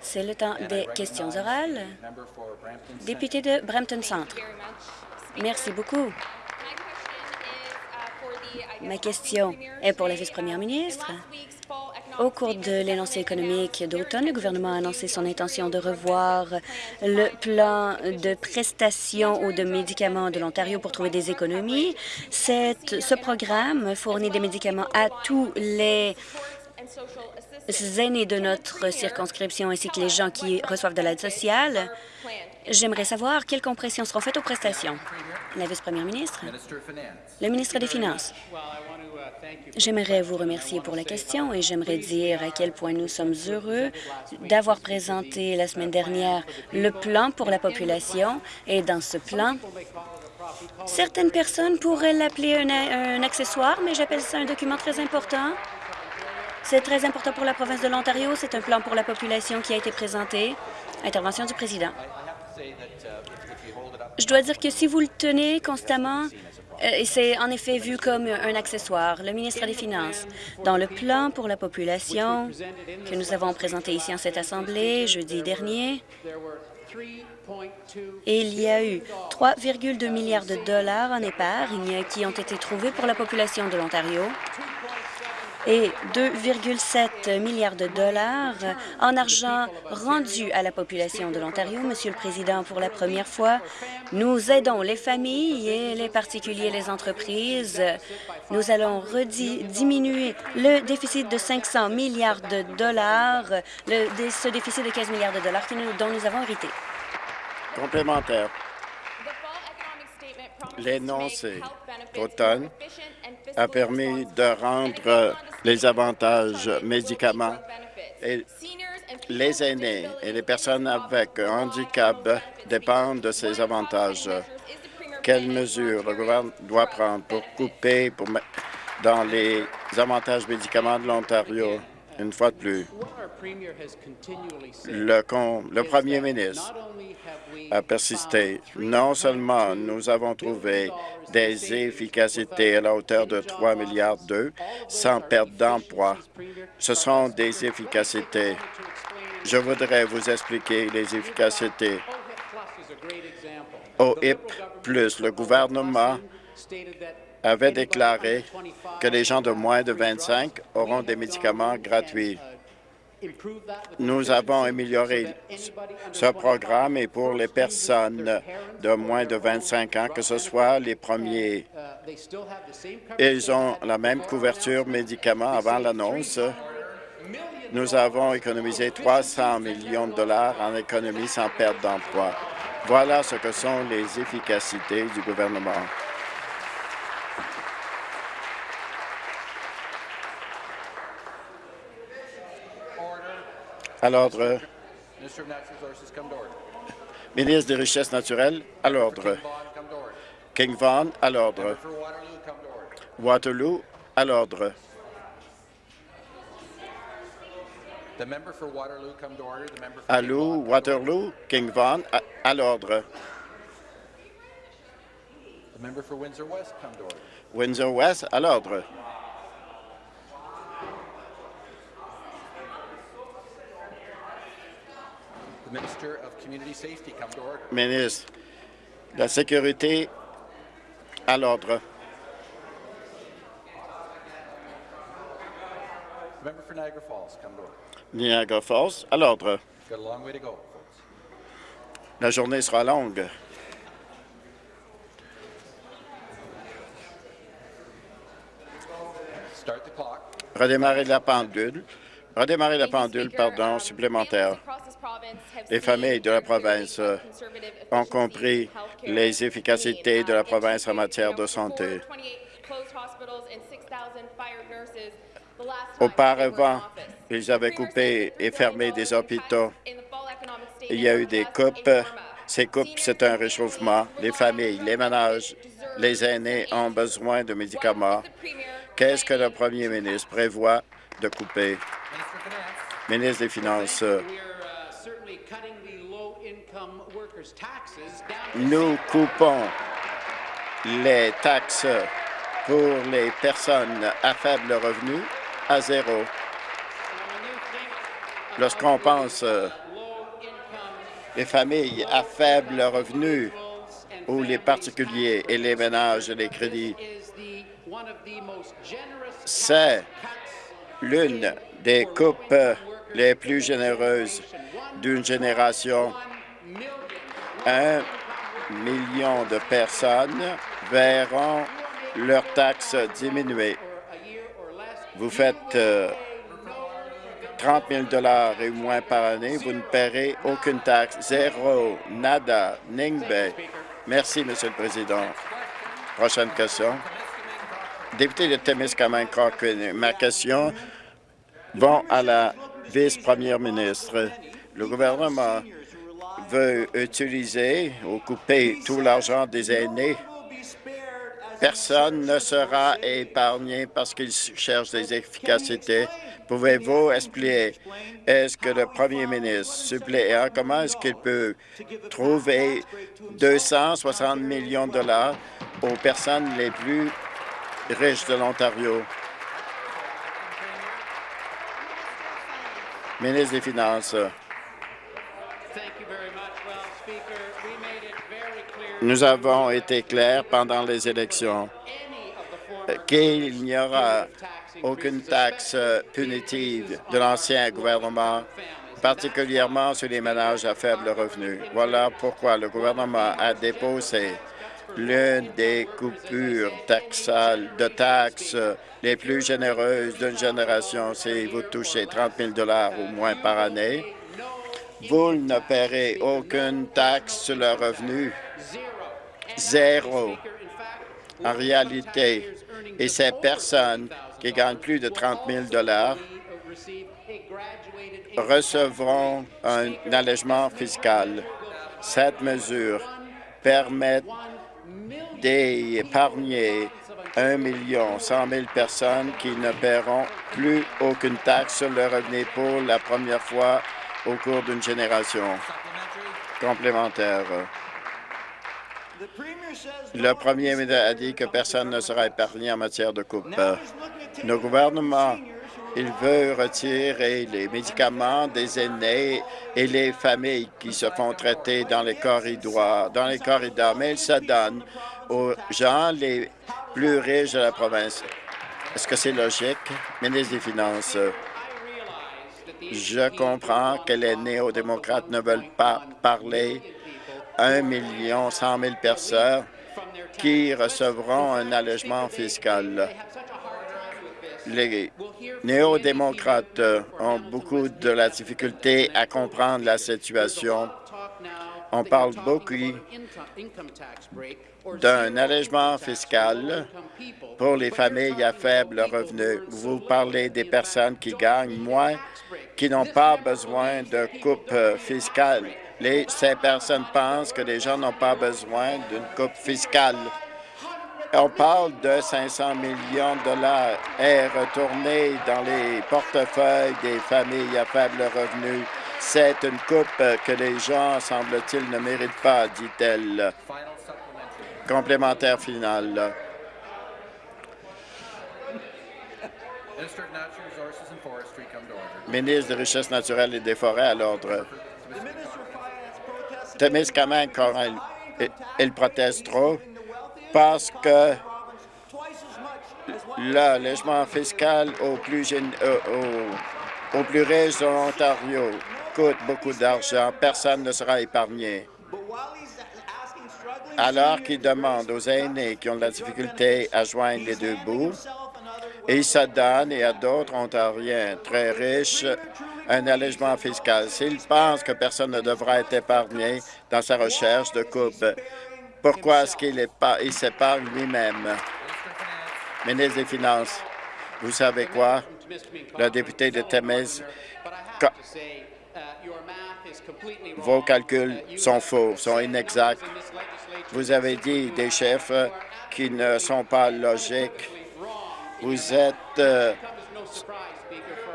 C'est le temps des questions orales. Député de Brampton Centre. Merci beaucoup. Ma question est pour la vice-première ministre. Au cours de l'énoncé économique d'automne, le gouvernement a annoncé son intention de revoir le plan de prestations ou de médicaments de l'Ontario pour trouver des économies. ce programme fournit des médicaments à tous les aînés de notre circonscription ainsi que les gens qui reçoivent de l'aide sociale. J'aimerais savoir quelles compressions seront faites aux prestations. La vice-première ministre. Le ministre des Finances. J'aimerais vous remercier pour la question et j'aimerais dire à quel point nous sommes heureux d'avoir présenté la semaine dernière le plan pour la population et dans ce plan, certaines personnes pourraient l'appeler un, un accessoire, mais j'appelle ça un document très important c'est très important pour la province de l'Ontario. C'est un plan pour la population qui a été présenté. Intervention du président. Je dois dire que si vous le tenez constamment, euh, c'est en effet vu comme un accessoire. Le ministre des Finances, dans le plan pour la population que nous avons présenté ici en cette Assemblée jeudi dernier, il y a eu 3,2 milliards de dollars en épargne qui ont été trouvés pour la population de l'Ontario et 2,7 milliards de dollars en argent rendu à la population de l'Ontario. Monsieur le Président, pour la première fois, nous aidons les familles et les particuliers les entreprises. Nous allons diminuer le déficit de 500 milliards de dollars, le, ce déficit de 15 milliards de dollars dont nous avons hérité. Complémentaire. L'énoncé d'automne a permis de rendre les avantages médicaments et les aînés et les personnes avec handicap dépendent de ces avantages. Quelles mesures le gouvernement doit prendre pour couper dans les avantages médicaments de l'Ontario? Une fois de plus, le, le premier ministre a persisté. Non seulement nous avons trouvé des efficacités à la hauteur de 3 milliards d'euros sans perte d'emploi, ce sont des efficacités. Je voudrais vous expliquer les efficacités. Au HIP+, le gouvernement avait déclaré que les gens de moins de 25 auront des médicaments gratuits. Nous avons amélioré ce programme et pour les personnes de moins de 25 ans, que ce soit les premiers, ils ont la même couverture médicaments avant l'annonce. Nous avons économisé 300 millions de dollars en économie sans perte d'emploi. Voilà ce que sont les efficacités du gouvernement. À l'ordre. Ministre des Richesses naturelles, à l'ordre. King Vaughan, à l'ordre. Waterloo, à l'ordre. Allô, Waterloo, King Vaughan, à, l'ordre. Windsor West, à l'ordre. Ministre de la Sécurité, à l'ordre. Niagara Falls, à l'ordre. La journée sera longue. Redémarrer la pendule. Redémarrer la pendule, pardon, supplémentaire. Les familles de la province ont compris les efficacités de la province en matière de santé. Auparavant, ils avaient coupé et fermé des hôpitaux. Il y a eu des coupes. Ces coupes, c'est un réchauffement. Les familles, les ménages, les aînés ont besoin de médicaments. Qu'est-ce que le premier ministre prévoit de couper? Ministre des Finances, nous coupons les taxes pour les personnes à faible revenu à zéro. Lorsqu'on pense euh, les familles à faible revenu ou les particuliers et les ménages et les crédits, c'est l'une des coupes les plus généreuses d'une génération. Un million de personnes verront leurs taxes diminuer. Vous faites 30 euh, 000 et moins par année, vous ne paierez aucune taxe. Zéro, nada, ningbe. Merci, Monsieur le Président. Prochaine question. Député de Témiscamingue, ma question va à la vice-première ministre. Le gouvernement veut utiliser ou couper tout l'argent des aînés. Personne ne sera épargné parce qu'ils cherchent des efficacités. Pouvez-vous expliquer, est-ce que le premier ministre suppléant, comment est-ce qu'il peut trouver 260 millions de dollars aux personnes les plus riches de l'Ontario? Ministre des Finances. Nous avons été clairs pendant les élections qu'il n'y aura aucune taxe punitive de l'ancien gouvernement, particulièrement sur les ménages à faible revenu. Voilà pourquoi le gouvernement a déposé l'une des coupures taxales de taxes les plus généreuses d'une génération si vous touchez 30 000 ou moins par année. Vous ne paierez aucune taxe sur le revenu zéro en réalité. Et ces personnes qui gagnent plus de 30 000 recevront un allègement fiscal. Cette mesure permet d'épargner 1 million 100 000 personnes qui ne paieront plus aucune taxe sur le revenu pour la première fois au cours d'une génération complémentaire. Le premier ministre a dit que personne ne sera épargné en matière de coupe. Le gouvernement, il veut retirer les médicaments des aînés et les familles qui se font traiter dans les corridors, dans les corridors, mais il se donne aux gens les plus riches de la province. Est-ce que c'est logique? Ministre des Finances, je comprends que les néo-démocrates ne veulent pas parler 1 million 100 000 personnes qui recevront un allègement fiscal. Les néo-démocrates ont beaucoup de la difficulté à comprendre la situation. On parle beaucoup d'un allègement fiscal pour les familles à faible revenu. Vous parlez des personnes qui gagnent moins, qui n'ont pas besoin de coupe fiscale ces personnes pensent que les gens n'ont pas besoin d'une coupe fiscale. On parle de 500 millions de dollars et retournés dans les portefeuilles des familles à faible revenu. C'est une coupe que les gens, semble-t-il, ne méritent pas, dit-elle. Complémentaire final. Ministre des Richesses naturelles et des Forêts à l'ordre. Témiscamingue, il, il proteste trop? Parce que l'allègement fiscal aux plus, euh, plus riches de l'Ontario coûte beaucoup d'argent. Personne ne sera épargné. Alors qu'il demande aux aînés qui ont de la difficulté à joindre les deux bouts, il se donne et à d'autres Ontariens très riches un allègement fiscal. S'il pense que personne ne devra être épargné dans sa recherche de coupe, pourquoi est-ce qu'il il s'épargne lui-même? Ministre des Finances, vous savez quoi? Le député de Temes, vos calculs sont faux, sont inexacts. Vous avez dit des chiffres qui ne sont pas logiques. Vous êtes euh,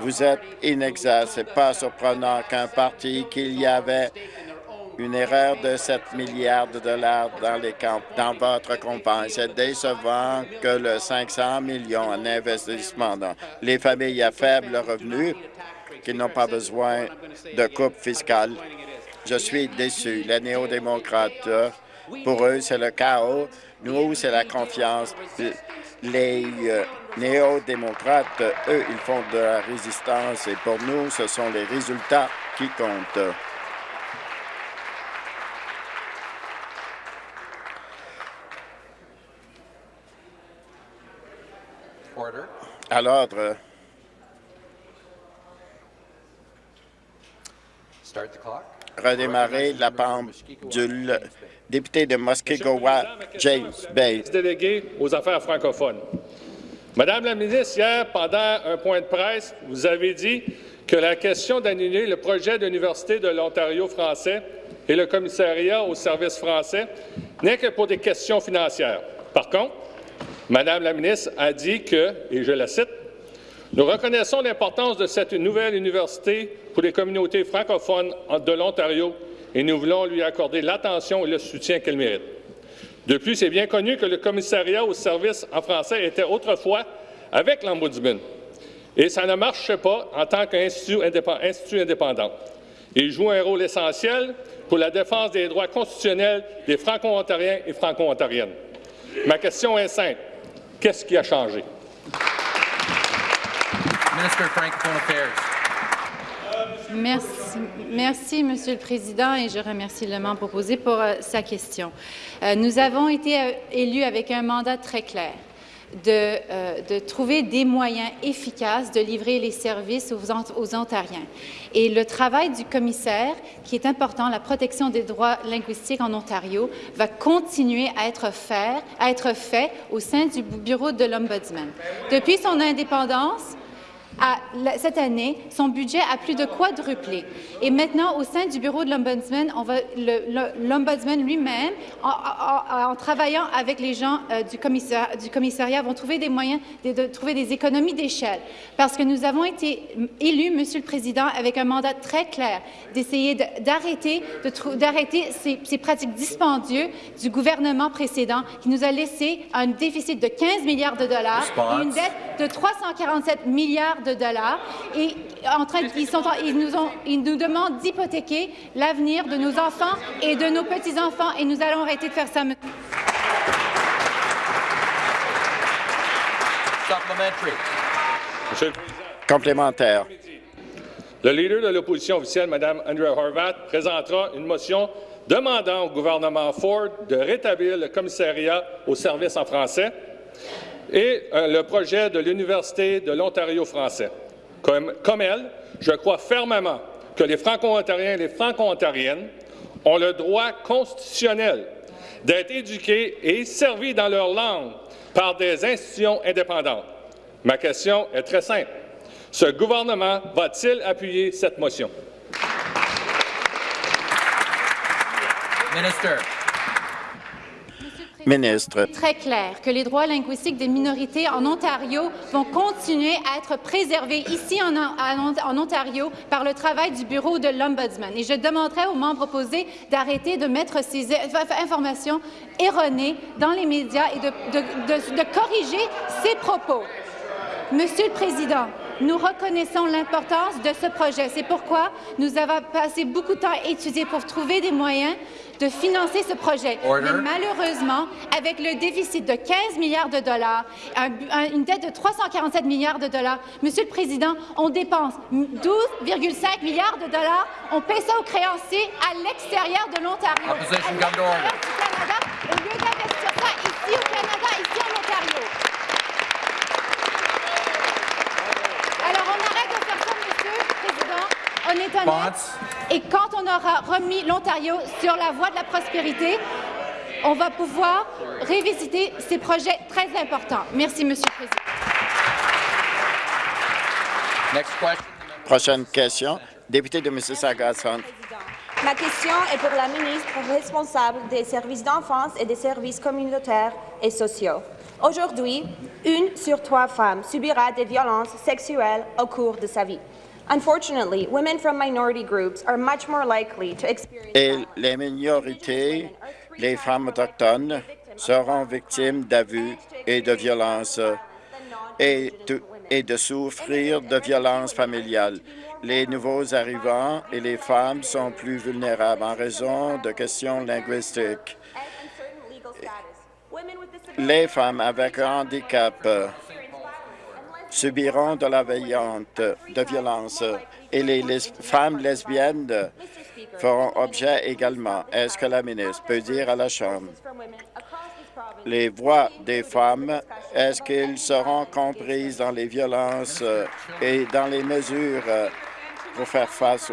vous êtes inexact. Ce n'est pas surprenant qu'un parti qu'il y avait une erreur de 7 milliards de dollars dans, les dans votre campagne. C'est décevant que le 500 millions en investissement dans les familles à faible revenu qu'ils n'ont pas besoin de coupe fiscale. Je suis déçu. Les néo-démocrates, pour eux, c'est le chaos. Nous, c'est la confiance. Les euh, néo-démocrates, eux, ils font de la résistance et pour nous, ce sont les résultats qui comptent. À l'ordre. Redémarrer la pendule. Député de Muskego-Watt, James Bay. Délégué aux affaires francophones. Madame la ministre, hier, pendant un point de presse, vous avez dit que la question d'annuler le projet d'Université de l'Ontario français et le commissariat aux services français n'est que pour des questions financières. Par contre, Madame la ministre a dit que, et je la cite, nous reconnaissons l'importance de cette nouvelle université pour les communautés francophones de l'Ontario et nous voulons lui accorder l'attention et le soutien qu'elle mérite. De plus, c'est bien connu que le commissariat aux services en français était autrefois avec l'Ombudsman, et ça ne marche pas en tant qu'institut indépendant. Il joue un rôle essentiel pour la défense des droits constitutionnels des Franco-Ontariens et Franco-Ontariennes. Ma question est simple. Qu'est-ce qui a changé? Merci, merci, Monsieur le Président, et je remercie le membre proposé pour euh, sa question. Euh, nous avons été euh, élus avec un mandat très clair. De, trouver des moyens efficaces de livrer les services aux, Ontariens. Et le travail du commissaire, qui est important, la protection des droits linguistiques en Ontario, va continuer à à être fait au sein du bureau de l'Ombudsman. Depuis son indépendance, cette année, son budget a plus de quadruplé. Et maintenant, au sein du bureau de l'Ombudsman, l'Ombudsman lui-même, en, travaillant avec les gens euh, du, du, commissariat, vont trouver des moyens de, trouver des économies d'échelle. Parce que nous avons été élus, Monsieur le Président, avec un mandat très clair d'essayer d'arrêter d'arrêter ces, ces pratiques dispendieuses du gouvernement précédent qui nous a laissé un déficit de 15 milliards de dollars et une dette de 347 milliards de dollars et en train, ils, sont, ils, nous ont, ils nous demandent d'hypothéquer l'avenir de nos enfants et de nos petits-enfants et nous allons arrêter de faire ça. Complémentaire. Le leader de l'opposition officielle, Mme Andrea Horvath, présentera une motion demandant au gouvernement Ford de rétablir le commissariat aux services en français et euh, le projet de l'Université de l'Ontario français. Comme, elle, je crois fermement que les Franco-Ontariens et les Franco-Ontariennes ont le droit constitutionnel d'être éduqués et servis dans leur langue par des institutions indépendantes. Ma question est très simple. Ce gouvernement va-t-il appuyer cette motion? Ministre. Très clair que les droits linguistiques des minorités en Ontario vont continuer à être préservés ici en, en Ontario par le travail du bureau de l'Ombudsman. Et je demanderai aux membres opposés d'arrêter de mettre ces informations erronées dans les médias et de, de, de corriger ces propos. Monsieur le Président, nous reconnaissons l'importance de ce projet. C'est pourquoi nous avons passé beaucoup de temps à étudier pour trouver des moyens de financer ce projet. Mais malheureusement, avec le déficit de 15 milliards de dollars, une dette de 347 milliards de dollars, Monsieur le Président, on dépense 12,5 milliards de dollars, on paie ça aux créanciers à l'extérieur de l'Ontario, au lieu d'investir ça ici au Canada, ici en Ontario. Alors, on arrête de faire ça, Monsieur le Président. Et quand on aura remis l'Ontario sur la voie de la prospérité, on va pouvoir révisiter ces projets très importants. Merci, Monsieur le Président. Prochaine question. Député de Mississauga-Centre. Ma question est pour la ministre responsable des services d'enfance et des services communautaires et sociaux. Aujourd'hui, une sur trois femmes subira des violences sexuelles au cours de sa vie. Et les minorités, les femmes autochtones, seront victimes d'abus et de violences. Et et de souffrir de violences familiales. Les nouveaux arrivants et les femmes sont plus vulnérables en raison de questions linguistiques. Les femmes avec un handicap subiront de la veillante de violence et les, femmes lesbiennes feront objet également. Est-ce que la ministre peut dire à la Chambre les voix des femmes, est-ce qu'elles seront comprises dans les violences et dans les mesures pour faire face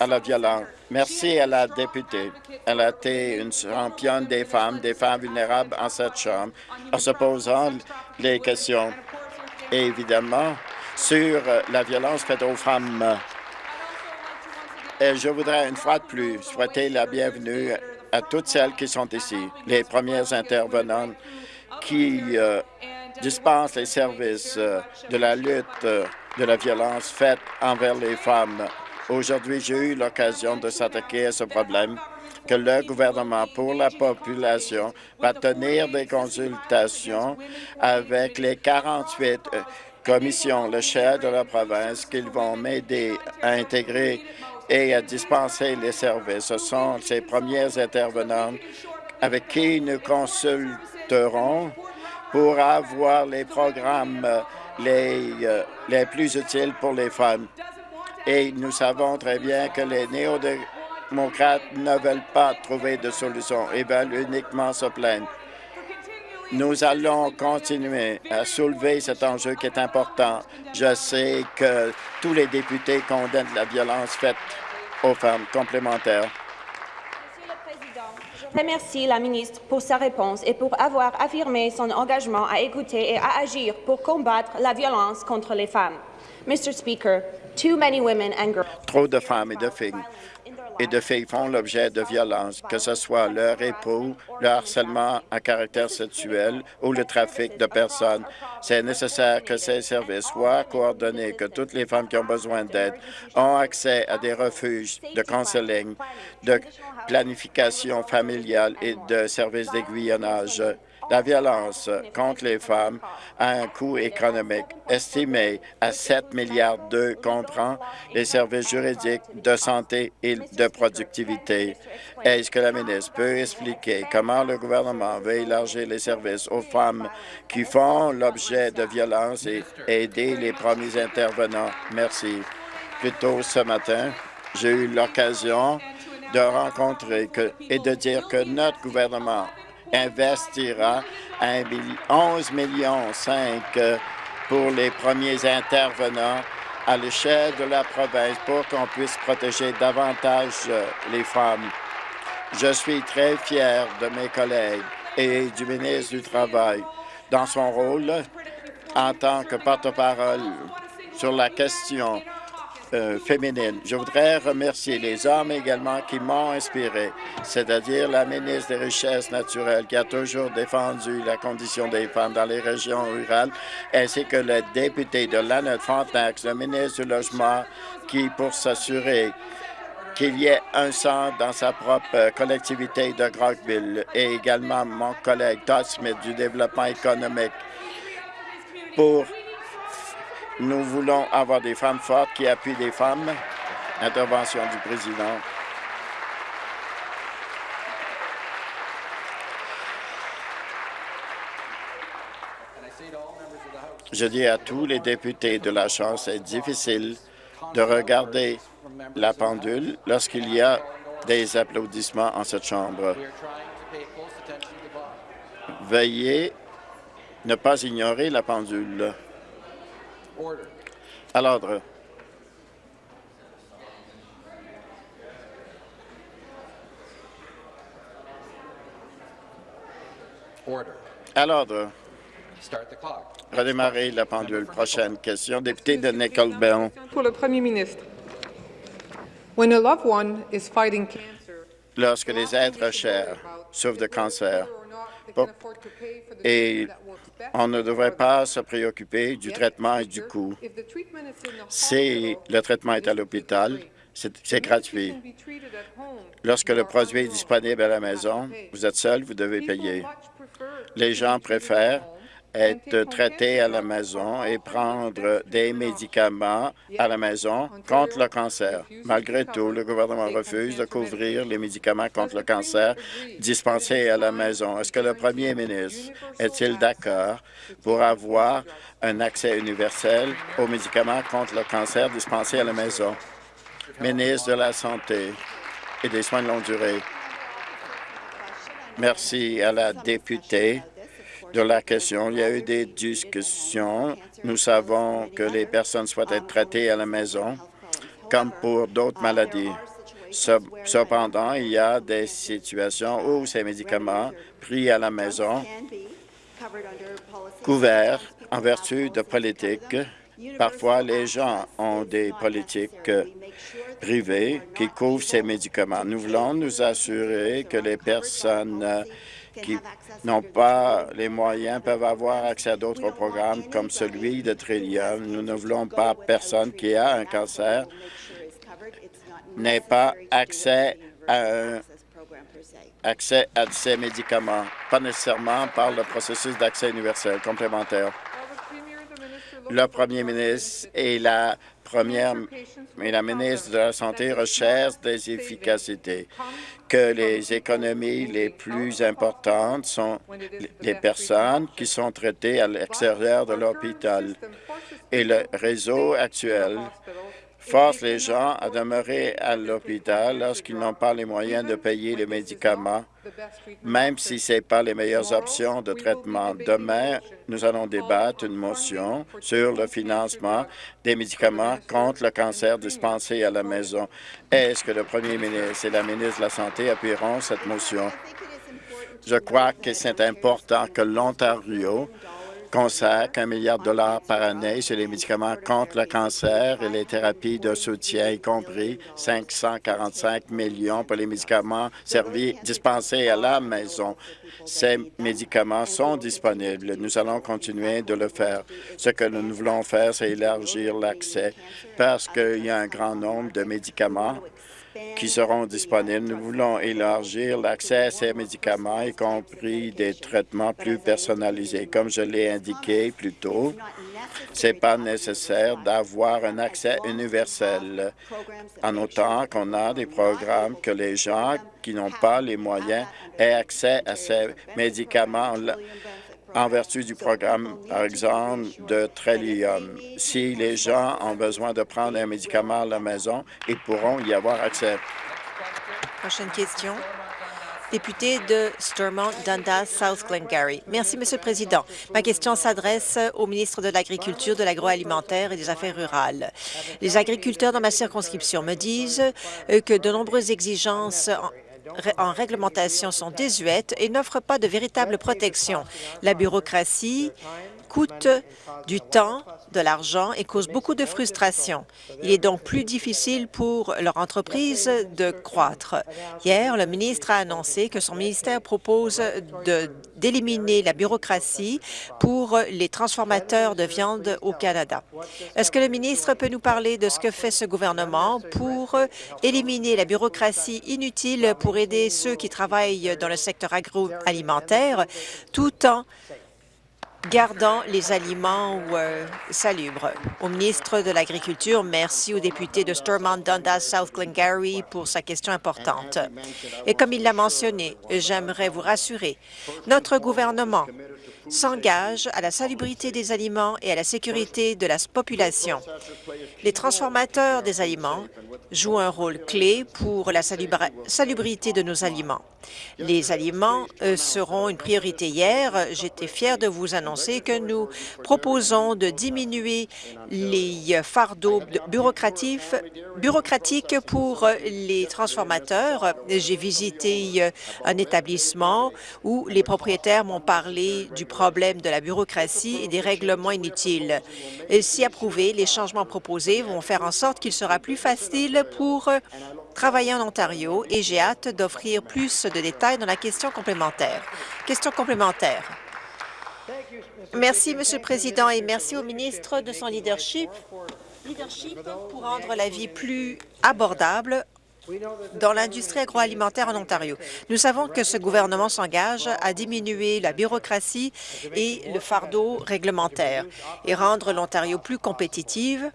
à la violence? Merci à la députée. Elle a été une championne des femmes, des femmes vulnérables en cette Chambre, en se posant les questions et évidemment sur euh, la violence faite aux femmes. Et je voudrais une fois de plus souhaiter la bienvenue à toutes celles qui sont ici, les premières intervenantes qui euh, dispensent les services euh, de la lutte de la violence faite envers les femmes. Aujourd'hui, j'ai eu l'occasion de s'attaquer à ce problème que le gouvernement pour la population va tenir des consultations avec les 48 euh, commissions, le chef de la province, qu'ils vont m'aider à intégrer et à dispenser les services. Ce sont ces premiers intervenants avec qui nous consulterons pour avoir les programmes les, euh, les plus utiles pour les femmes. Et nous savons très bien que les néo démocrates ne veulent pas trouver de solution. Ils veulent uniquement se plaindre. Nous allons continuer à soulever cet enjeu qui est important. Je sais que tous les députés condamnent la violence faite aux femmes complémentaires. Monsieur le Président, je remercie la ministre pour sa réponse et pour avoir affirmé son engagement à écouter et à agir pour combattre la violence contre les femmes. Mr. Speaker, too many women and girls Trop de femmes et de filles et de filles font l'objet de violences, que ce soit leur époux, le harcèlement à caractère sexuel ou le trafic de personnes. C'est nécessaire que ces services soient coordonnés, que toutes les femmes qui ont besoin d'aide ont accès à des refuges de counseling, de planification familiale et de services d'aiguillonnage. La violence contre les femmes a un coût économique estimé à 7 milliards d'euros, comprend les services juridiques, de santé et de productivité. Est-ce que la ministre peut expliquer comment le gouvernement veut élargir les services aux femmes qui font l'objet de violences et aider les premiers intervenants? Merci. Plus tôt ce matin, j'ai eu l'occasion de rencontrer et de dire que notre gouvernement investira 11 millions 5 pour les premiers intervenants à l'échelle de la province pour qu'on puisse protéger davantage euh, les femmes. Je suis très fier de mes collègues et du ministre du Travail dans son rôle en tant que porte-parole sur la question euh, féminine. Je voudrais remercier les hommes également qui m'ont inspiré, c'est-à-dire la ministre des Richesses naturelles qui a toujours défendu la condition des femmes dans les régions rurales, ainsi que le député de Lannet Frontenac, le ministre du Logement, qui, pour s'assurer qu'il y ait un centre dans sa propre collectivité de Grockville, et également mon collègue Todd Smith du développement économique pour nous voulons avoir des femmes fortes qui appuient les femmes. Intervention du président. Je dis à tous les députés de la Chambre, c'est difficile de regarder la pendule lorsqu'il y a des applaudissements en cette Chambre. Veuillez ne pas ignorer la pendule. À l'ordre. À l'ordre. Redémarrer la pendule. Prochaine question. Député de Nickel Pour le Premier ministre. Lorsque les êtres chers souffrent de cancer, et on ne devrait pas se préoccuper du traitement et du coût. Si le traitement est à l'hôpital, c'est gratuit. Lorsque le produit est disponible à la maison, vous êtes seul, vous devez payer. Les gens préfèrent être traité à la maison et prendre des médicaments à la maison contre le cancer. Malgré tout, le gouvernement refuse de couvrir les médicaments contre le cancer dispensés à la maison. Est-ce que le premier ministre est-il d'accord pour avoir un accès universel aux médicaments contre le cancer dispensés à la maison? Ministre de la Santé et des Soins de longue durée. Merci à la députée de la question. Il y a eu des discussions. Nous savons que les personnes souhaitent être traitées à la maison, comme pour d'autres maladies. Cependant, il y a des situations où ces médicaments pris à la maison, couverts en vertu de politiques, parfois les gens ont des politiques privées qui couvrent ces médicaments. Nous voulons nous assurer que les personnes qui n'ont pas les moyens peuvent avoir accès à d'autres programmes comme celui de Trillium. Nous ne voulons pas personne qui a un cancer n'ait pas accès à, accès à ces médicaments, pas nécessairement par le processus d'accès universel complémentaire. Le premier ministre et la première et la ministre de la Santé recherchent des efficacités que les économies les plus importantes sont les personnes qui sont traitées à l'extérieur de l'hôpital. Et le réseau actuel force les gens à demeurer à l'hôpital lorsqu'ils n'ont pas les moyens de payer les médicaments, même si ce n'est pas les meilleures options de traitement. Demain, nous allons débattre une motion sur le financement des médicaments contre le cancer dispensés à la maison. Est-ce que le premier ministre et la ministre de la Santé appuieront cette motion? Je crois que c'est important que l'Ontario consacre un milliard de dollars par année sur les médicaments contre le cancer et les thérapies de soutien, y compris 545 millions pour les médicaments servis, dispensés à la maison. Ces médicaments sont disponibles. Nous allons continuer de le faire. Ce que nous voulons faire, c'est élargir l'accès parce qu'il y a un grand nombre de médicaments qui seront disponibles. Nous voulons élargir l'accès à ces médicaments, y compris des traitements plus personnalisés. Comme je l'ai indiqué plus tôt, ce n'est pas nécessaire d'avoir un accès universel, en autant qu'on a des programmes que les gens qui n'ont pas les moyens aient accès à ces médicaments en vertu du programme, par exemple, de Trillium. Si les gens ont besoin de prendre un médicament à la maison, ils pourront y avoir accès. Prochaine question. Député de Stormont, Dundas, South Glengarry. Merci, Monsieur le Président. Ma question s'adresse au ministre de l'Agriculture, de l'Agroalimentaire et des Affaires rurales. Les agriculteurs dans ma circonscription me disent que de nombreuses exigences en réglementation sont désuètes et n'offrent pas de véritable protection. La bureaucratie coûte du temps, de l'argent et cause beaucoup de frustration. Il est donc plus difficile pour leur entreprise de croître. Hier, le ministre a annoncé que son ministère propose d'éliminer la bureaucratie pour les transformateurs de viande au Canada. Est-ce que le ministre peut nous parler de ce que fait ce gouvernement pour éliminer la bureaucratie inutile pour aider ceux qui travaillent dans le secteur agroalimentaire tout en gardant les aliments euh, salubres. Au ministre de l'Agriculture, merci au député de Stormont Dundas South Glengarry pour sa question importante. Et comme il l'a mentionné, j'aimerais vous rassurer, notre gouvernement s'engage à la salubrité des aliments et à la sécurité de la population. Les transformateurs des aliments jouent un rôle clé pour la salubrité de nos aliments. Les aliments euh, seront une priorité hier. J'étais fière de vous annoncer que nous proposons de diminuer les fardeaux bureaucratiques pour les transformateurs. J'ai visité euh, un établissement où les propriétaires m'ont parlé du problème de la bureaucratie et des règlements inutiles. si approuvés, les changements proposés vont faire en sorte qu'il sera plus facile pour travailler en Ontario et j'ai hâte d'offrir plus de détails dans la question complémentaire. Question complémentaire. Merci, Monsieur le Président, et merci au ministre de son leadership, leadership pour rendre la vie plus abordable dans l'industrie agroalimentaire en Ontario. Nous savons que ce gouvernement s'engage à diminuer la bureaucratie et le fardeau réglementaire et rendre l'Ontario plus compétitive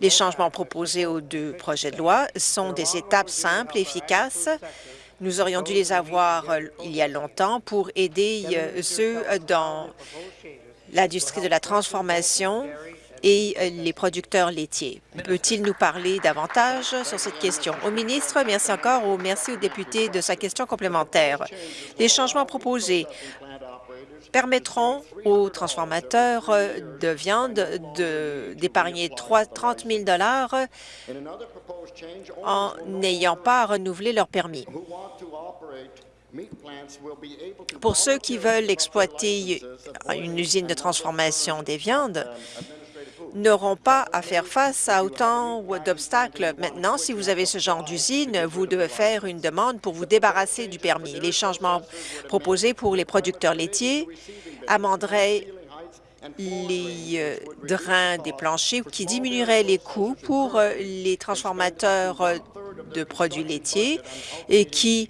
les changements proposés aux deux projets de loi sont des étapes simples et efficaces. Nous aurions dû les avoir euh, il y a longtemps pour aider euh, ceux dans l'industrie de la transformation et euh, les producteurs laitiers. Peut-il nous parler davantage sur cette question? Au ministre, merci encore. Au merci aux députés de sa question complémentaire. Les changements permettront aux transformateurs euh, de viande d'épargner 30 000 en n'ayant pas à renouveler leur permis. Pour ceux qui veulent exploiter une usine de transformation des viandes, n'auront pas à faire face à autant d'obstacles. Maintenant, si vous avez ce genre d'usine, vous devez faire une demande pour vous débarrasser du permis. Les changements proposés pour les producteurs laitiers amenderaient les euh, drains des planchers qui diminueraient les coûts pour euh, les transformateurs euh, de produits laitiers et qui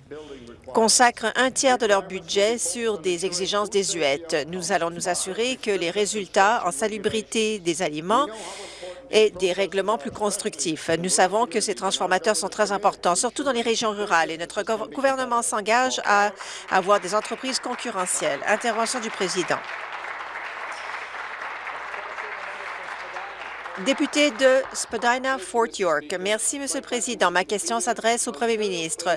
consacrent un tiers de leur budget sur des exigences désuètes. Nous allons nous assurer que les résultats en salubrité des aliments aient des règlements plus constructifs. Nous savons que ces transformateurs sont très importants, surtout dans les régions rurales, et notre gouvernement s'engage à avoir des entreprises concurrentielles. Intervention du président. Député de Spadina-Fort York. Merci, Monsieur le Président. Ma question s'adresse au Premier ministre.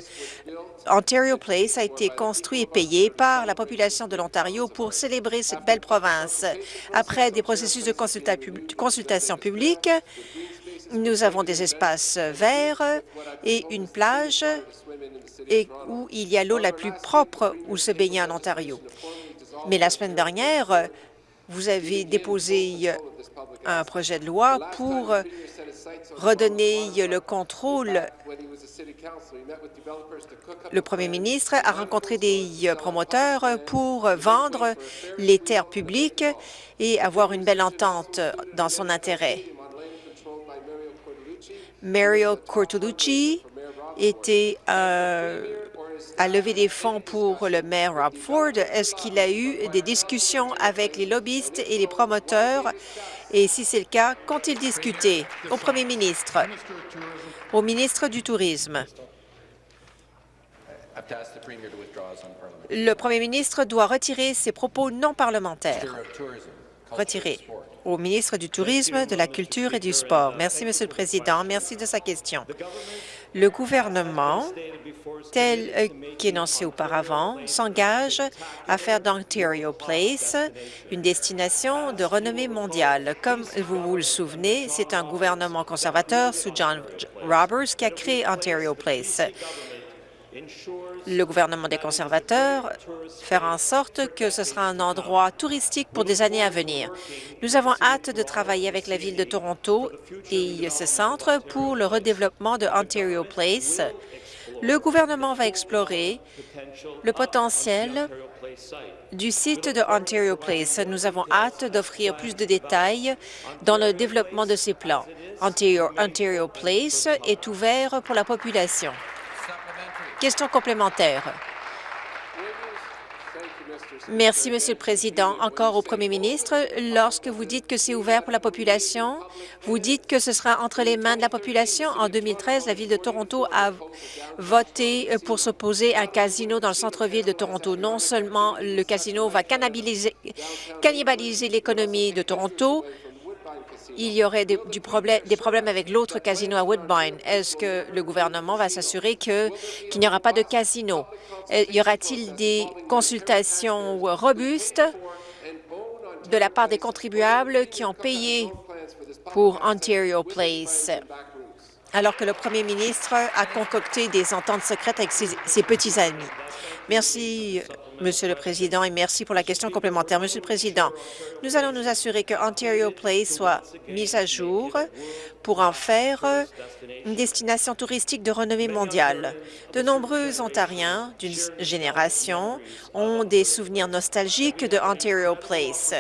Ontario Place a été construit et payé par la population de l'Ontario pour célébrer cette belle province. Après des processus de consultation publique, nous avons des espaces verts et une plage et où il y a l'eau la plus propre où se baigner en Ontario. Mais la semaine dernière, vous avez déposé un projet de loi pour redonner le contrôle. Le premier ministre a rencontré des promoteurs pour vendre les terres publiques et avoir une belle entente dans son intérêt. Mario Cortolucci était à lever des fonds pour le maire Rob Ford. Est-ce qu'il a eu des discussions avec les lobbyistes et les promoteurs? Et si c'est le cas, qu'ont-ils discuté? Au premier ministre, au ministre du Tourisme? Le premier ministre doit retirer ses propos non parlementaires. Retiré. Au ministre du Tourisme, de la Culture et du Sport. Merci, Monsieur le Président. Merci de sa question. Le gouvernement, tel euh, qu'énoncé auparavant, s'engage à faire d'Ontario Place une destination de renommée mondiale. Comme vous vous le souvenez, c'est un gouvernement conservateur sous John Roberts qui a créé Ontario Place le gouvernement des conservateurs faire en sorte que ce sera un endroit touristique pour des années à venir. Nous avons hâte de travailler avec la Ville de Toronto et ce centre pour le redéveloppement de Ontario Place. Le gouvernement va explorer le potentiel du site de Ontario Place. Nous avons hâte d'offrir plus de détails dans le développement de ces plans. Ontario Place est ouvert pour la population. Question complémentaire. Merci, Monsieur le Président. Encore au Premier ministre, lorsque vous dites que c'est ouvert pour la population, vous dites que ce sera entre les mains de la population. En 2013, la Ville de Toronto a voté pour s'opposer à un casino dans le centre-ville de Toronto. Non seulement le casino va cannibaliser l'économie de Toronto, il y aurait des, problèmes avec l'autre casino à Woodbine. Est-ce que le gouvernement va s'assurer qu'il n'y aura pas de casino? Y aura-t-il des consultations robustes de la part des contribuables qui ont payé pour Ontario Place, alors que le premier ministre a concocté des ententes secrètes avec ses petits amis? Merci, Monsieur le Président, et merci pour la question complémentaire. Monsieur le Président, nous allons nous assurer que Ontario Place soit mise à jour pour en faire une destination touristique de renommée mondiale. De nombreux Ontariens d'une génération ont des souvenirs nostalgiques de Ontario Place.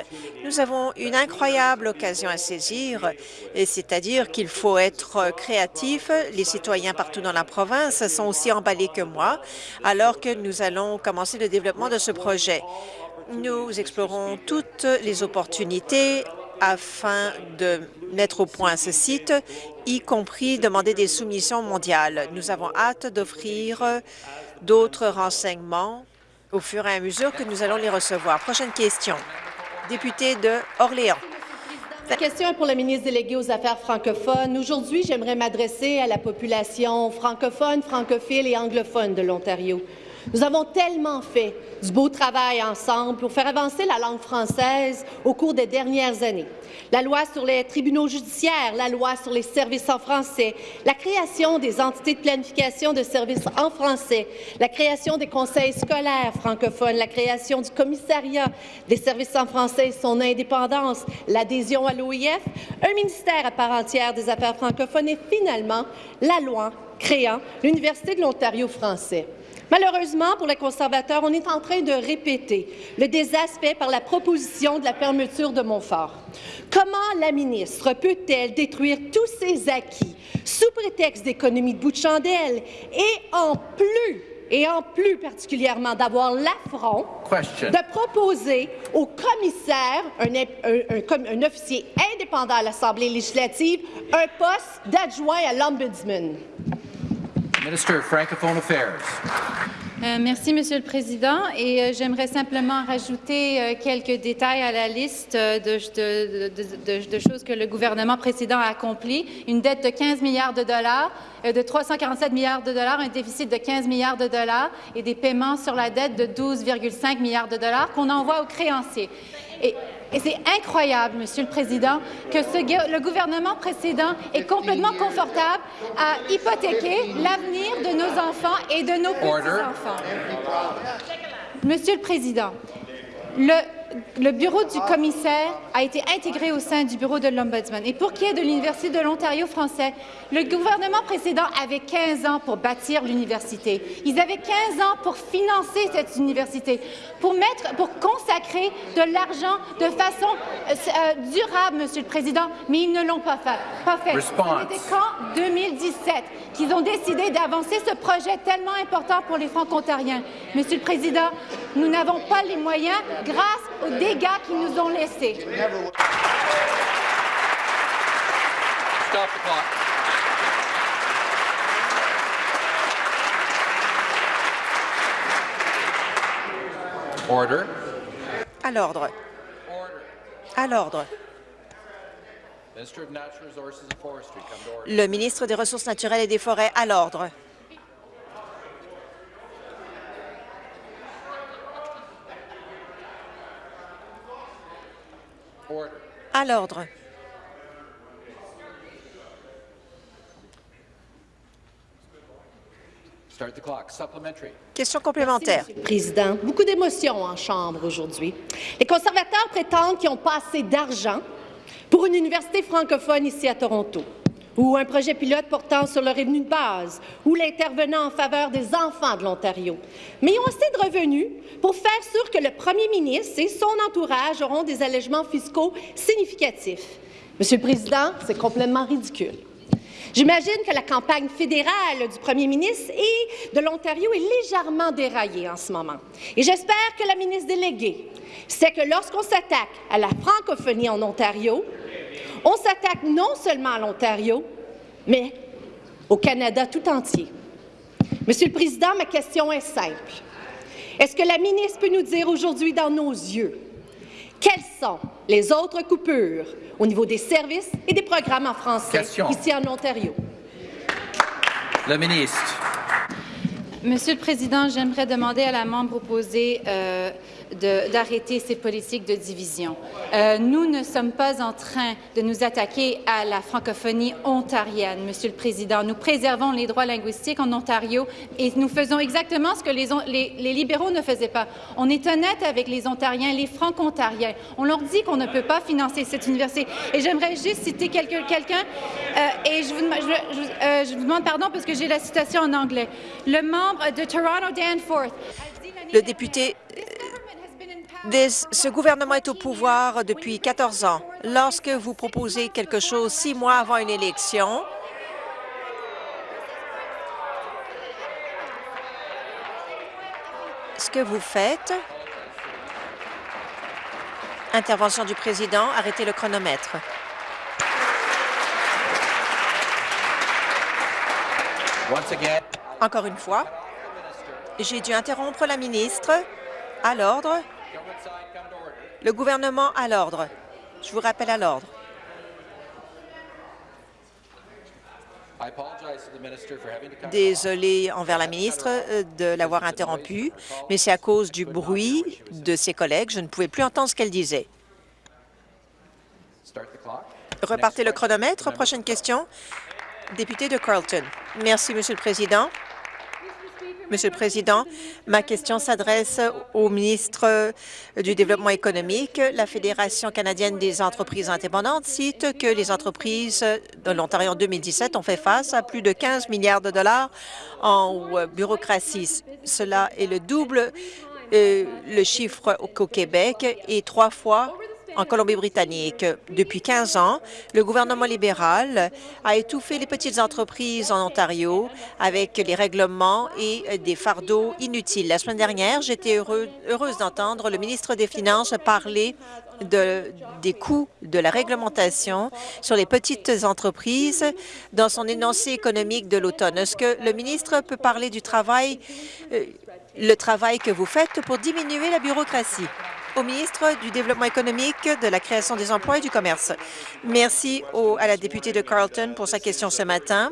Nous avons une incroyable occasion à saisir, c'est-à-dire qu'il faut être créatif. Les citoyens partout dans la province sont aussi emballés que moi alors que nous allons commencer le développement de ce projet. Nous explorons toutes les opportunités afin de mettre au point ce site, y compris demander des soumissions mondiales. Nous avons hâte d'offrir d'autres renseignements au fur et à mesure que nous allons les recevoir. Prochaine question. Député de Orléans. La question est pour le ministre délégué aux Affaires francophones. Aujourd'hui, j'aimerais m'adresser à la population francophone, francophile et anglophone de l'Ontario. Nous avons tellement fait du beau travail ensemble pour faire avancer la langue française au cours des dernières années. La loi sur les tribunaux judiciaires, la loi sur les services en français, la création des entités de planification de services en français, la création des conseils scolaires francophones, la création du commissariat des services en français et son indépendance, l'adhésion à l'OIF, un ministère à part entière des affaires francophones et finalement la loi créant l'Université de l'Ontario français. Malheureusement, pour les conservateurs, on est en train de répéter le désastre fait par la proposition de la fermeture de Montfort. Comment la ministre peut-elle détruire tous ses acquis sous prétexte d'économie de bout de chandelle et en plus et en plus particulièrement d'avoir l'affront de proposer au commissaire, un, un, officier indépendant à l'Assemblée législative, un poste d'adjoint à l'Ombudsman. Euh, merci, Monsieur le Président. Et euh, j'aimerais simplement rajouter euh, quelques détails à la liste de, de, choses que le gouvernement précédent a accompli. Une dette de 15 milliards de dollars, de 347 milliards de dollars, un déficit de 15 milliards de dollars et des paiements sur la dette de 12,5 milliards de dollars qu'on envoie aux créanciers. Et et c'est incroyable, Monsieur le Président, que le gouvernement précédent est complètement confortable à hypothéquer l'avenir de nos enfants et de nos petits-enfants. Monsieur le Président, le le bureau du commissaire a été intégré au sein du bureau de l'Ombudsman. Et pour qui est de l'Université de l'Ontario français, le gouvernement précédent avait 15 ans pour bâtir l'université. Ils avaient 15 ans pour financer cette université, pour, mettre, pour consacrer de l'argent de façon euh, euh, durable, Monsieur le Président, mais ils ne l'ont pas fait. Pas fait. C'était qu'en 2017 qu'ils ont décidé d'avancer ce projet tellement important pour les Franco-Ontariens. Monsieur le Président, nous n'avons pas les moyens grâce aux dégâts qu'ils nous ont laissés. Stop the clock. Order. À l'ordre. À l'ordre. Le ministre des Ressources naturelles et des Forêts, à l'ordre. À l'ordre. Question complémentaire. Président, beaucoup d'émotions en Chambre aujourd'hui. Les conservateurs prétendent qu'ils n'ont pas assez d'argent pour une université francophone ici à Toronto ou un projet pilote portant sur le revenu de base, ou l'intervenant en faveur des enfants de l'Ontario. Mais ils ont assez de revenus pour faire sûr que le premier ministre et son entourage auront des allègements fiscaux significatifs. Monsieur le Président, c'est complètement ridicule. J'imagine que la campagne fédérale du premier ministre et de l'Ontario est légèrement déraillée en ce moment. Et j'espère que la ministre déléguée sait que lorsqu'on s'attaque à la francophonie en Ontario, on s'attaque non seulement à l'Ontario, mais au Canada tout entier. Monsieur le Président, ma question est simple. Est-ce que la ministre peut nous dire aujourd'hui dans nos yeux quelles sont les autres coupures au niveau des services et des programmes en français ici en Ontario? Le ministre. Monsieur le Président, j'aimerais demander à la membre opposée euh, d'arrêter ces politiques de division. Euh, nous ne sommes pas en train de nous attaquer à la francophonie ontarienne, Monsieur le Président. Nous préservons les droits linguistiques en Ontario et nous faisons exactement ce que les, les, libéraux ne faisaient pas. On est honnête avec les Ontariens, les franco-ontariens. On leur dit qu'on ne peut pas financer cette université. Et j'aimerais juste citer quelqu'un, euh, et je vous, euh, je vous demande pardon parce que j'ai la citation en anglais. Le membre de Toronto Danforth le député ce gouvernement est au pouvoir depuis 14 ans. Lorsque vous proposez quelque chose six mois avant une élection, ce que vous faites, intervention du président, arrêtez le chronomètre. Encore une fois, j'ai dû interrompre la ministre à l'ordre le gouvernement à l'ordre. Je vous rappelle à l'ordre. I apologize to the minister for having to come. Désolé envers la ministre euh, de l'avoir interrompue, mais c'est à cause du bruit de ses collègues. Je ne pouvais plus entendre ce qu'elle disait. Repartez le chronomètre. Prochaine question. Député de Carlton. Merci, Monsieur le Président. Monsieur le Président, ma question s'adresse au ministre du Développement économique. La Fédération canadienne des entreprises indépendantes cite que les entreprises de l'Ontario en 2017 ont fait face à plus de 15 milliards de dollars en bureaucratie. Cela est le double euh, le chiffre qu'au Québec et trois fois en Colombie-Britannique. Depuis 15 ans, le gouvernement libéral a étouffé les petites entreprises en Ontario avec les règlements et des fardeaux inutiles. La semaine dernière, j'étais heureuse d'entendre le ministre des Finances parler de- des coûts de la réglementation sur les petites entreprises dans son énoncé économique de l'automne. Est-ce que le ministre peut parler du travail, euh, le travail que vous faites pour diminuer la bureaucratie? Au ministre du Développement économique, de la création des emplois et du commerce. Merci au- à la députée de Carleton pour sa question ce matin.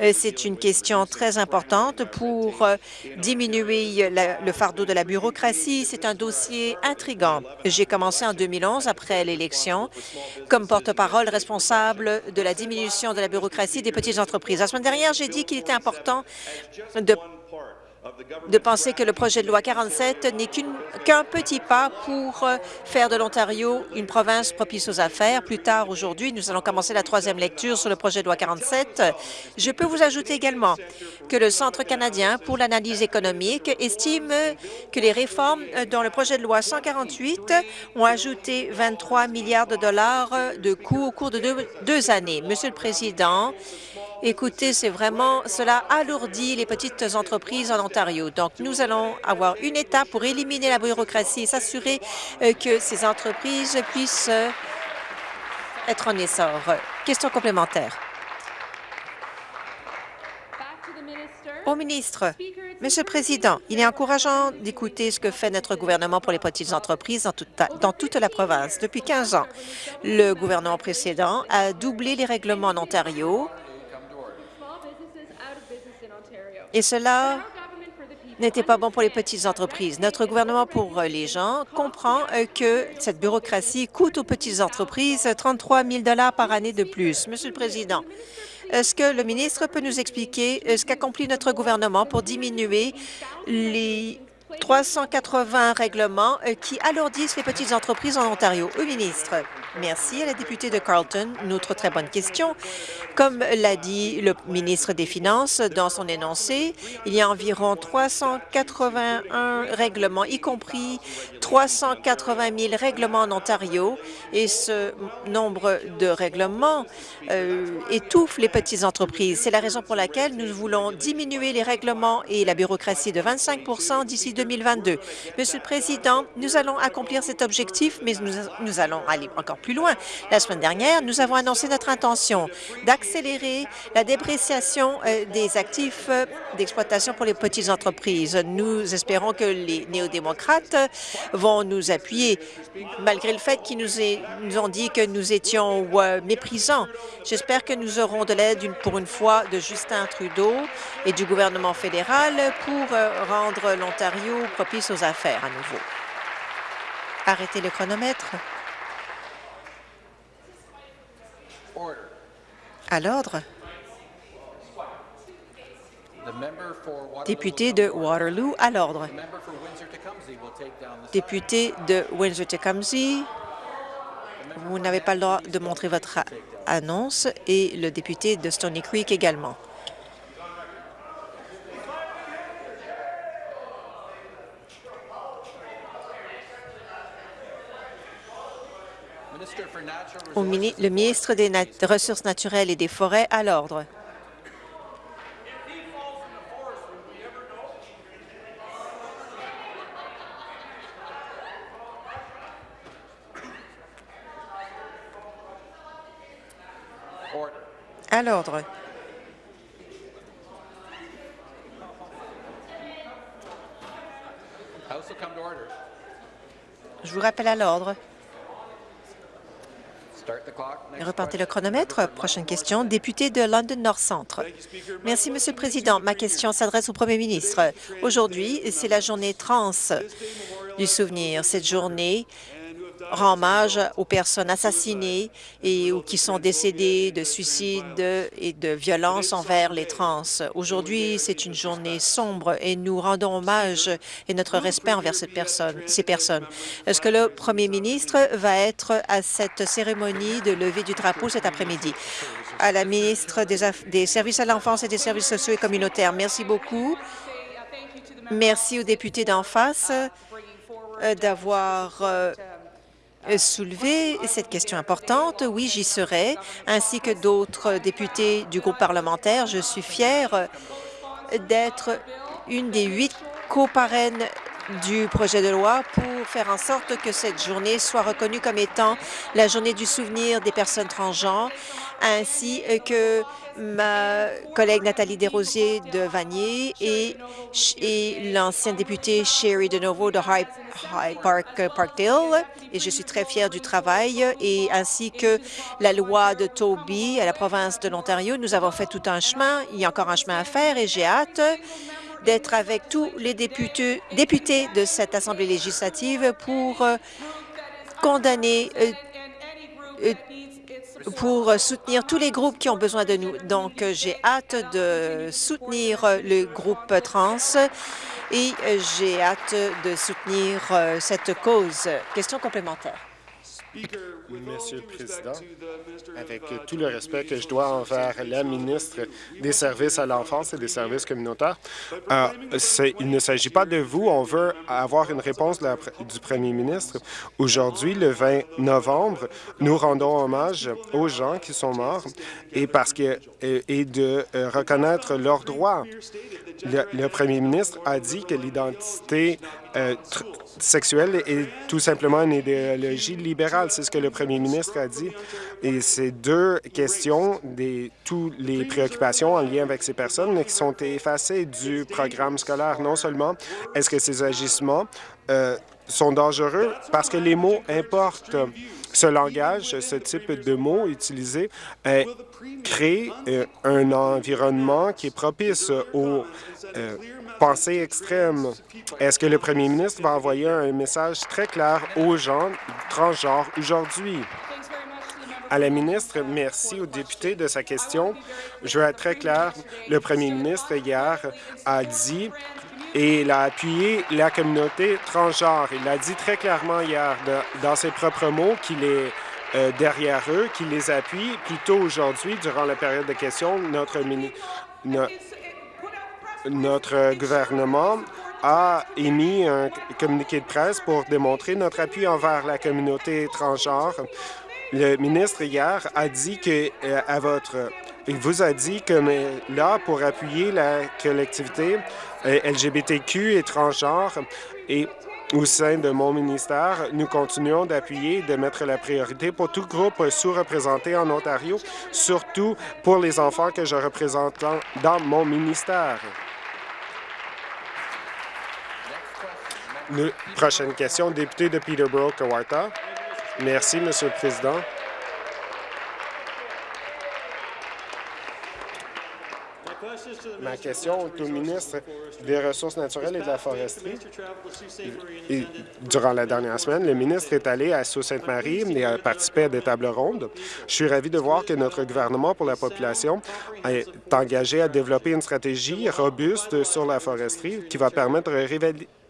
Euh, C'est une question très importante pour euh, diminuer le fardeau de la bureaucratie. C'est un dossier intrigant. J'ai commencé en 2011, après l'élection, comme porte-parole responsable de la diminution de la bureaucratie des petites entreprises. La semaine dernière, j'ai dit qu'il était important de de penser que le projet de loi 47 n'est qu'un petit pas pour euh, faire de l'Ontario une province propice aux affaires. Plus tard aujourd'hui, nous allons commencer la troisième lecture sur le projet de loi 47. Je peux vous ajouter également que le Centre canadien pour l'analyse économique estime que les réformes dans le projet de loi 148 ont ajouté 23 milliards de dollars de coûts au cours de deux années. Monsieur le Président, Écoutez, c'est vraiment, cela alourdit les petites entreprises en Ontario. Donc, nous allons avoir une étape pour éliminer la bureaucratie et s'assurer euh, que ces entreprises puissent euh, être en essor. Question complémentaire. Au ministre, Monsieur le Président, il est encourageant d'écouter ce que fait notre gouvernement pour les petites entreprises dans toute, dans toute la province. Depuis 15 ans, le gouvernement précédent a doublé les règlements en Ontario et cela n'était pas bon pour les petites entreprises. Notre gouvernement pour les gens comprend euh, que cette bureaucratie coûte aux petites entreprises 33 000 par année de plus. Monsieur le Président, est-ce que le ministre peut nous expliquer euh, ce qu'accomplit notre gouvernement pour diminuer les 380 règlements euh, qui alourdissent les petites entreprises en Ontario? Au ministre. Merci à la députée de Carleton. Une autre très bonne question. Comme l'a dit le ministre des Finances dans son énoncé, il y a environ 381 règlements, y compris 380 000 règlements en Ontario, et ce nombre de règlements euh, étouffe les petites entreprises. C'est la raison pour laquelle nous voulons diminuer les règlements et la bureaucratie de 25% d'ici 2022. Monsieur le Président, nous allons accomplir cet objectif, mais nous, allons aller encore plus loin. La semaine dernière, nous avons annoncé notre intention d'accélérer la dépréciation euh, des actifs euh, d'exploitation pour les petites entreprises. Nous espérons que les néo-démocrates vont nous appuyer, malgré le fait qu'ils nous, ont dit que nous étions euh, méprisants. J'espère que nous aurons de l'aide pour une fois de Justin Trudeau et du gouvernement fédéral pour euh, rendre l'Ontario propice aux affaires à nouveau. Arrêtez le chronomètre. À l'ordre. Député de Waterloo, à l'ordre. Député de Windsor-Tecumseh, vous n'avez pas le droit de montrer votre annonce et le député de Stony Creek également. le ministre des Ressources naturelles et des forêts à l'ordre. À l'ordre. Je vous rappelle à l'ordre. Repartez le chronomètre. Prochaine question, député de London North Centre. Merci, Monsieur le Président. Ma question s'adresse au Premier ministre. Aujourd'hui, c'est la journée trans du souvenir. Cette journée rend hommage aux personnes assassinées et ou qui sont décédées de suicides et de violences envers les trans. Aujourd'hui, c'est une journée sombre et nous rendons hommage et notre respect envers ces personnes. Est-ce que le premier ministre va être à cette cérémonie de levée du drapeau cet après-midi? À la ministre des, des Services à l'enfance et des services sociaux et communautaires, merci beaucoup. Merci aux députés d'en face euh, d'avoir euh, soulever cette question importante. Oui, j'y serai, ainsi que d'autres députés du groupe parlementaire. Je suis fière d'être une des huit coparraines du projet de loi pour faire en sorte que cette journée soit reconnue comme étant la journée du souvenir des personnes transgenres, ainsi que ma collègue Nathalie Desrosiers de Vanier et, et l'ancienne députée Sherry DeNovo de High, Park, Parkdale. Et je suis très fière du travail, et ainsi que la loi de Toby à la province de l'Ontario. Nous avons fait tout un chemin. Il y a encore un chemin à faire, et j'ai hâte d'être avec tous les députés, députés de cette Assemblée législative pour euh, condamner euh, euh, pour soutenir tous les groupes qui ont besoin de nous. Donc, j'ai hâte de soutenir le groupe trans et j'ai hâte de soutenir cette cause. Question complémentaire. Monsieur le Président, avec tout le respect que je dois envers la ministre des Services à l'enfance et des services communautaires, euh, il ne s'agit pas de vous. On veut avoir une réponse du premier ministre. Aujourd'hui, le 20 novembre, nous rendons hommage aux gens qui sont morts et, parce que, et de euh, reconnaître leurs droits. Le, premier ministre a dit que l'identité euh, sexuelle est tout simplement une idéologie libérale. C'est ce que le premier ministre a dit. Et ces deux questions, des, toutes les préoccupations en lien avec ces personnes qui sont effacées du programme scolaire. Non seulement est-ce que ces agissements euh, sont dangereux parce que les mots importent. Ce langage, ce type de mots utilisés euh, crée euh, un environnement qui est propice aux pensée extrême. Est-ce que le premier ministre va envoyer un message très clair aux gens transgenres aujourd'hui? À la ministre, merci aux députés de sa question. Je veux être très clair. Le premier ministre, hier, a dit et il a appuyé la communauté transgenre. Il l'a dit très clairement hier, dans ses propres mots, qu'il est euh, derrière eux, qu'il les appuie. Plutôt aujourd'hui, durant la période de questions, notre, ministre notre gouvernement a émis un communiqué de presse pour démontrer notre appui envers la communauté étrangère. Le ministre, hier, a dit que euh, à votre... Il vous a dit que là, pour appuyer la collectivité euh, LGBTQ étrangère et au sein de mon ministère, nous continuons d'appuyer, de mettre la priorité pour tout groupe sous-représenté en Ontario, surtout pour les enfants que je représente dans mon ministère. Prochaine question, député de Peterborough-Kawartha. Merci, Monsieur le Président. Ma question est au ministre des Ressources naturelles et de la foresterie. durant la dernière semaine, le ministre est allé à Sault-Sainte-Marie et a participé à des tables rondes. Je suis ravi de voir que notre gouvernement pour la population est engagé à développer une stratégie robuste sur la foresterie qui va permettre de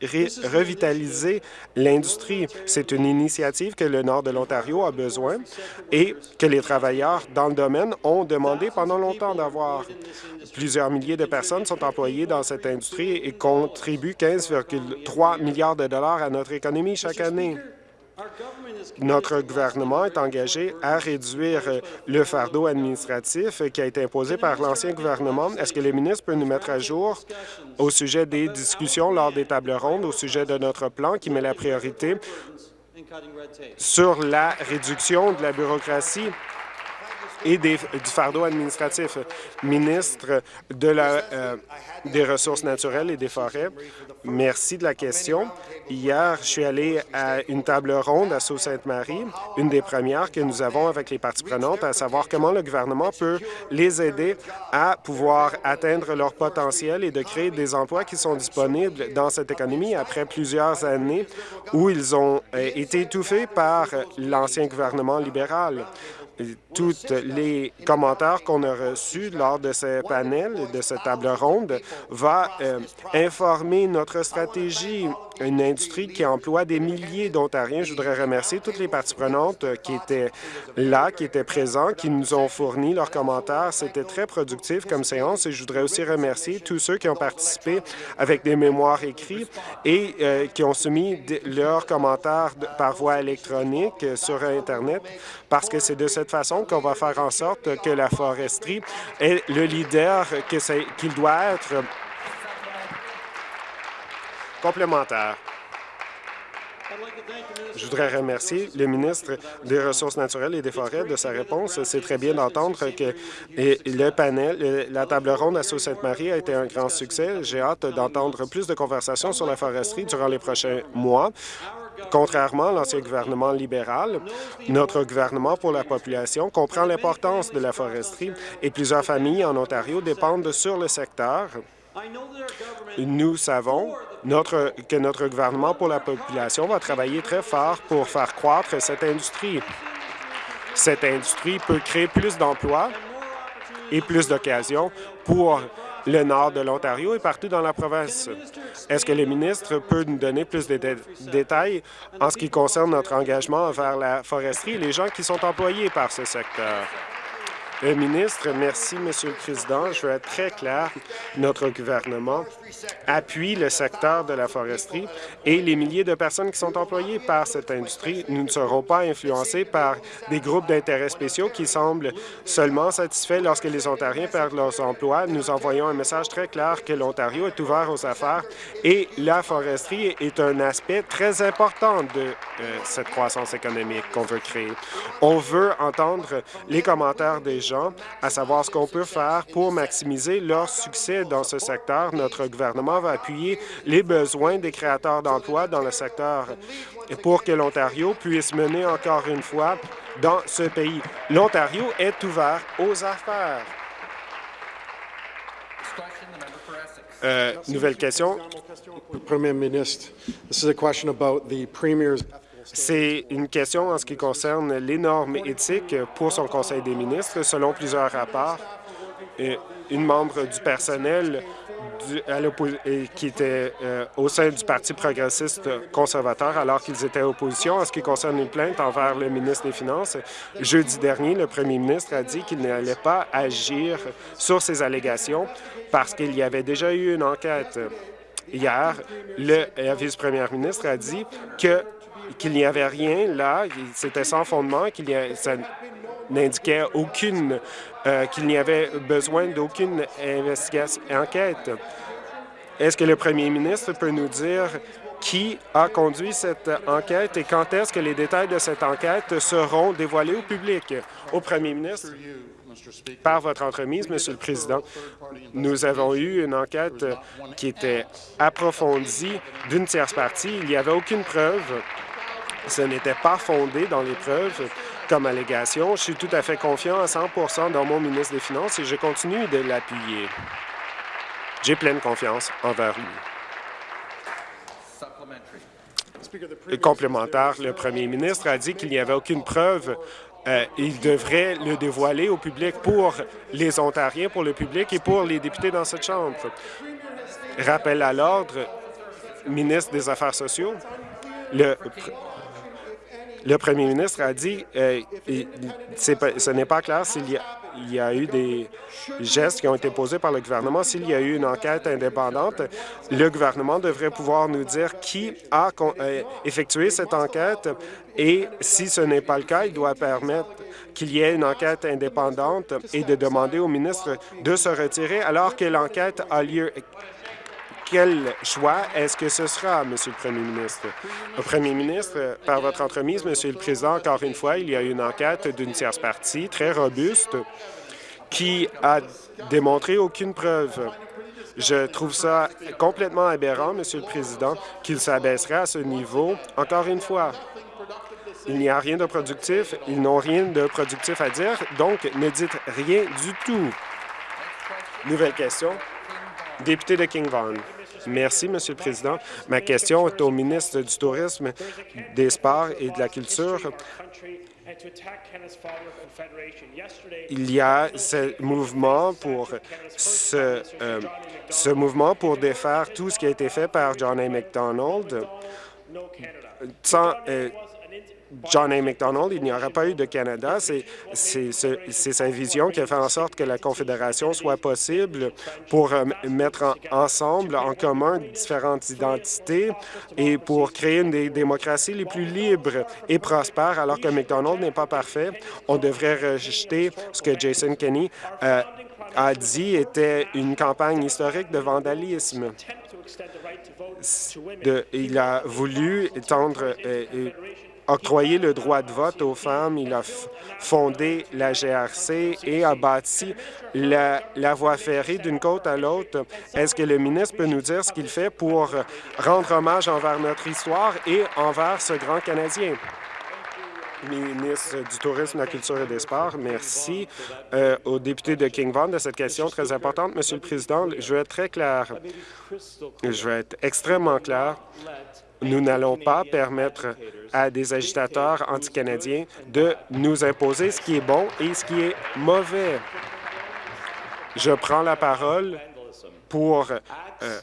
revitaliser l'industrie. C'est une initiative que le nord de l'Ontario a besoin et que les travailleurs dans le domaine ont demandé pendant longtemps d'avoir. Plusieurs milliers de personnes sont employées dans cette industrie et contribuent 15,3 milliards de dollars à notre économie chaque année. Notre gouvernement est engagé à réduire le fardeau administratif qui a été imposé par l'ancien gouvernement. Est-ce que le ministre peut nous mettre à jour au sujet des discussions lors des tables rondes, au sujet de notre plan qui met la priorité sur la réduction de la bureaucratie et du fardeau administratif? Ministre de la, euh, des Ressources naturelles et des forêts, merci de la question. Hier, je suis allé à une table ronde à Sault-Sainte-Marie, une des premières que nous avons avec les parties prenantes, à savoir comment le gouvernement peut les aider à pouvoir atteindre leur potentiel et de créer des emplois qui sont disponibles dans cette économie après plusieurs années où ils ont euh, été étouffés par l'ancien gouvernement libéral tous les commentaires qu'on a reçus lors de ce panel, de cette table ronde, va euh, informer notre stratégie une industrie qui emploie des milliers d'Ontariens. Je voudrais remercier toutes les parties prenantes euh, qui étaient là, qui étaient présents, qui nous ont fourni leurs commentaires. C'était très productif comme séance et je voudrais aussi remercier tous ceux qui ont participé avec des mémoires écrits et euh, qui ont soumis leurs commentaires par voie électronique sur Internet parce que c'est de cette façon qu'on va faire en sorte que la foresterie est le leader qu'il doit être complémentaire. Je voudrais remercier le ministre des Ressources naturelles et des Forêts de sa réponse. C'est très bien d'entendre que le panel, la table ronde à Sault-Sainte-Marie a été un grand succès. J'ai hâte d'entendre plus de conversations sur la foresterie durant les prochains mois. Contrairement à l'ancien gouvernement libéral, notre gouvernement pour la population comprend l'importance de la foresterie et plusieurs familles en Ontario dépendent sur le secteur. Nous savons que notre gouvernement pour la population va travailler très fort pour faire croître cette industrie. Cette industrie peut créer plus d'emplois et plus d'occasions pour le nord de l'Ontario et partout dans la province. Est-ce que le ministre peut nous donner plus de détails en ce qui concerne notre engagement envers la foresterie et les gens qui sont employés par ce secteur? Le ministre, merci, Monsieur le Président. Je veux être très clair. Notre gouvernement appuie le secteur de la foresterie et les milliers de personnes qui sont employées par cette industrie. Nous ne serons pas influencés par des groupes d'intérêts spéciaux qui semblent seulement satisfaits lorsque les Ontariens perdent leurs emplois. Nous envoyons un message très clair que l'Ontario est ouvert aux affaires et la foresterie est un aspect très important de euh, cette croissance économique qu'on veut créer. On veut entendre les commentaires des à savoir ce qu'on peut faire pour maximiser leur succès dans ce secteur. Notre gouvernement va appuyer les besoins des créateurs d'emplois dans le secteur pour que l'Ontario puisse mener encore une fois dans ce pays. L'Ontario est ouvert aux affaires. Euh, nouvelle question. Premier ministre, this is a question about the premier's c'est une question en ce qui concerne les normes éthiques pour son Conseil des ministres. Selon plusieurs rapports, une membre du personnel qui était euh, au sein du Parti progressiste conservateur alors qu'ils étaient en opposition en ce qui concerne une plainte envers le ministre des Finances. Jeudi dernier, le premier ministre a dit qu'il n'allait pas agir sur ces allégations parce qu'il y avait déjà eu une enquête. Hier, le vice-premier ministre a dit que qu'il n'y avait rien là, c'était sans fondement, qu'il ça n'indiquait aucune, euh, qu'il n'y avait besoin d'aucune investigation, enquête. Est-ce que le premier ministre peut nous dire qui a conduit cette enquête et quand est-ce que les détails de cette enquête seront dévoilés au public? Au premier ministre, par votre entremise, Monsieur le Président, nous avons eu une enquête qui était approfondie d'une tierce partie. Il n'y avait aucune preuve ce n'était pas fondé dans les preuves comme allégation. Je suis tout à fait confiant à 100% dans mon ministre des Finances et je continue de l'appuyer. J'ai pleine confiance envers lui. Complémentaire, le premier ministre a dit qu'il n'y avait aucune preuve. Euh, il devrait le dévoiler au public pour les Ontariens, pour le public et pour les députés dans cette Chambre. Rappel à l'ordre, ministre des Affaires sociaux, le premier ministre a dit euh, ce n'est pas clair s'il y, a eu des gestes qui ont été posés par le gouvernement. S'il y a eu une enquête indépendante, le gouvernement devrait pouvoir nous dire qui a euh, effectué cette enquête et si ce n'est pas le cas, il doit permettre qu'il y ait une enquête indépendante et de demander au ministre de se retirer alors que l'enquête a lieu quel choix est-ce que ce sera, Monsieur le Premier ministre? Le Premier ministre, par votre entremise, Monsieur le Président, encore une fois, il y a une enquête d'une tierce partie très robuste qui a démontré aucune preuve. Je trouve ça complètement aberrant, Monsieur le Président, qu'il s'abaisserait à ce niveau. Encore une fois, il n'y a rien de productif, ils n'ont rien de productif à dire, donc ne dites rien du tout. Nouvelle question. Député de King Vaughan. Merci, Monsieur le Président. Ma question est au ministre du Tourisme, des Sports et de la Culture. Il y a ce mouvement pour ce, euh, mouvement pour défaire tout ce qui a été fait par John A. MacDonald. Sans, euh, John A. MacDonald, il n'y aura pas eu de Canada. C'est sa vision qui a fait en sorte que la Confédération soit possible pour euh, mettre ensemble, en commun, différentes identités et pour créer une des démocraties les plus libres et prospères, alors que MacDonald n'est pas parfait. On devrait rejeter ce que Jason Kenney euh, a dit était une campagne historique de vandalisme. Il a voulu étendre euh, octroyer le droit de vote aux femmes. Il a fondé la GRC et a bâti la, voie ferrée d'une côte à l'autre. Est-ce que le ministre peut nous dire ce qu'il fait pour rendre hommage envers notre histoire et envers ce grand Canadien? ministre du Tourisme, de la Culture et des Sports. Merci euh, au député de King Vaughan de cette question très importante. Monsieur le Président, je vais être très clair. Je vais être extrêmement clair. Nous n'allons pas permettre à des agitateurs anticanadiens de nous imposer ce qui est bon et ce qui est mauvais. Je prends la parole pour euh,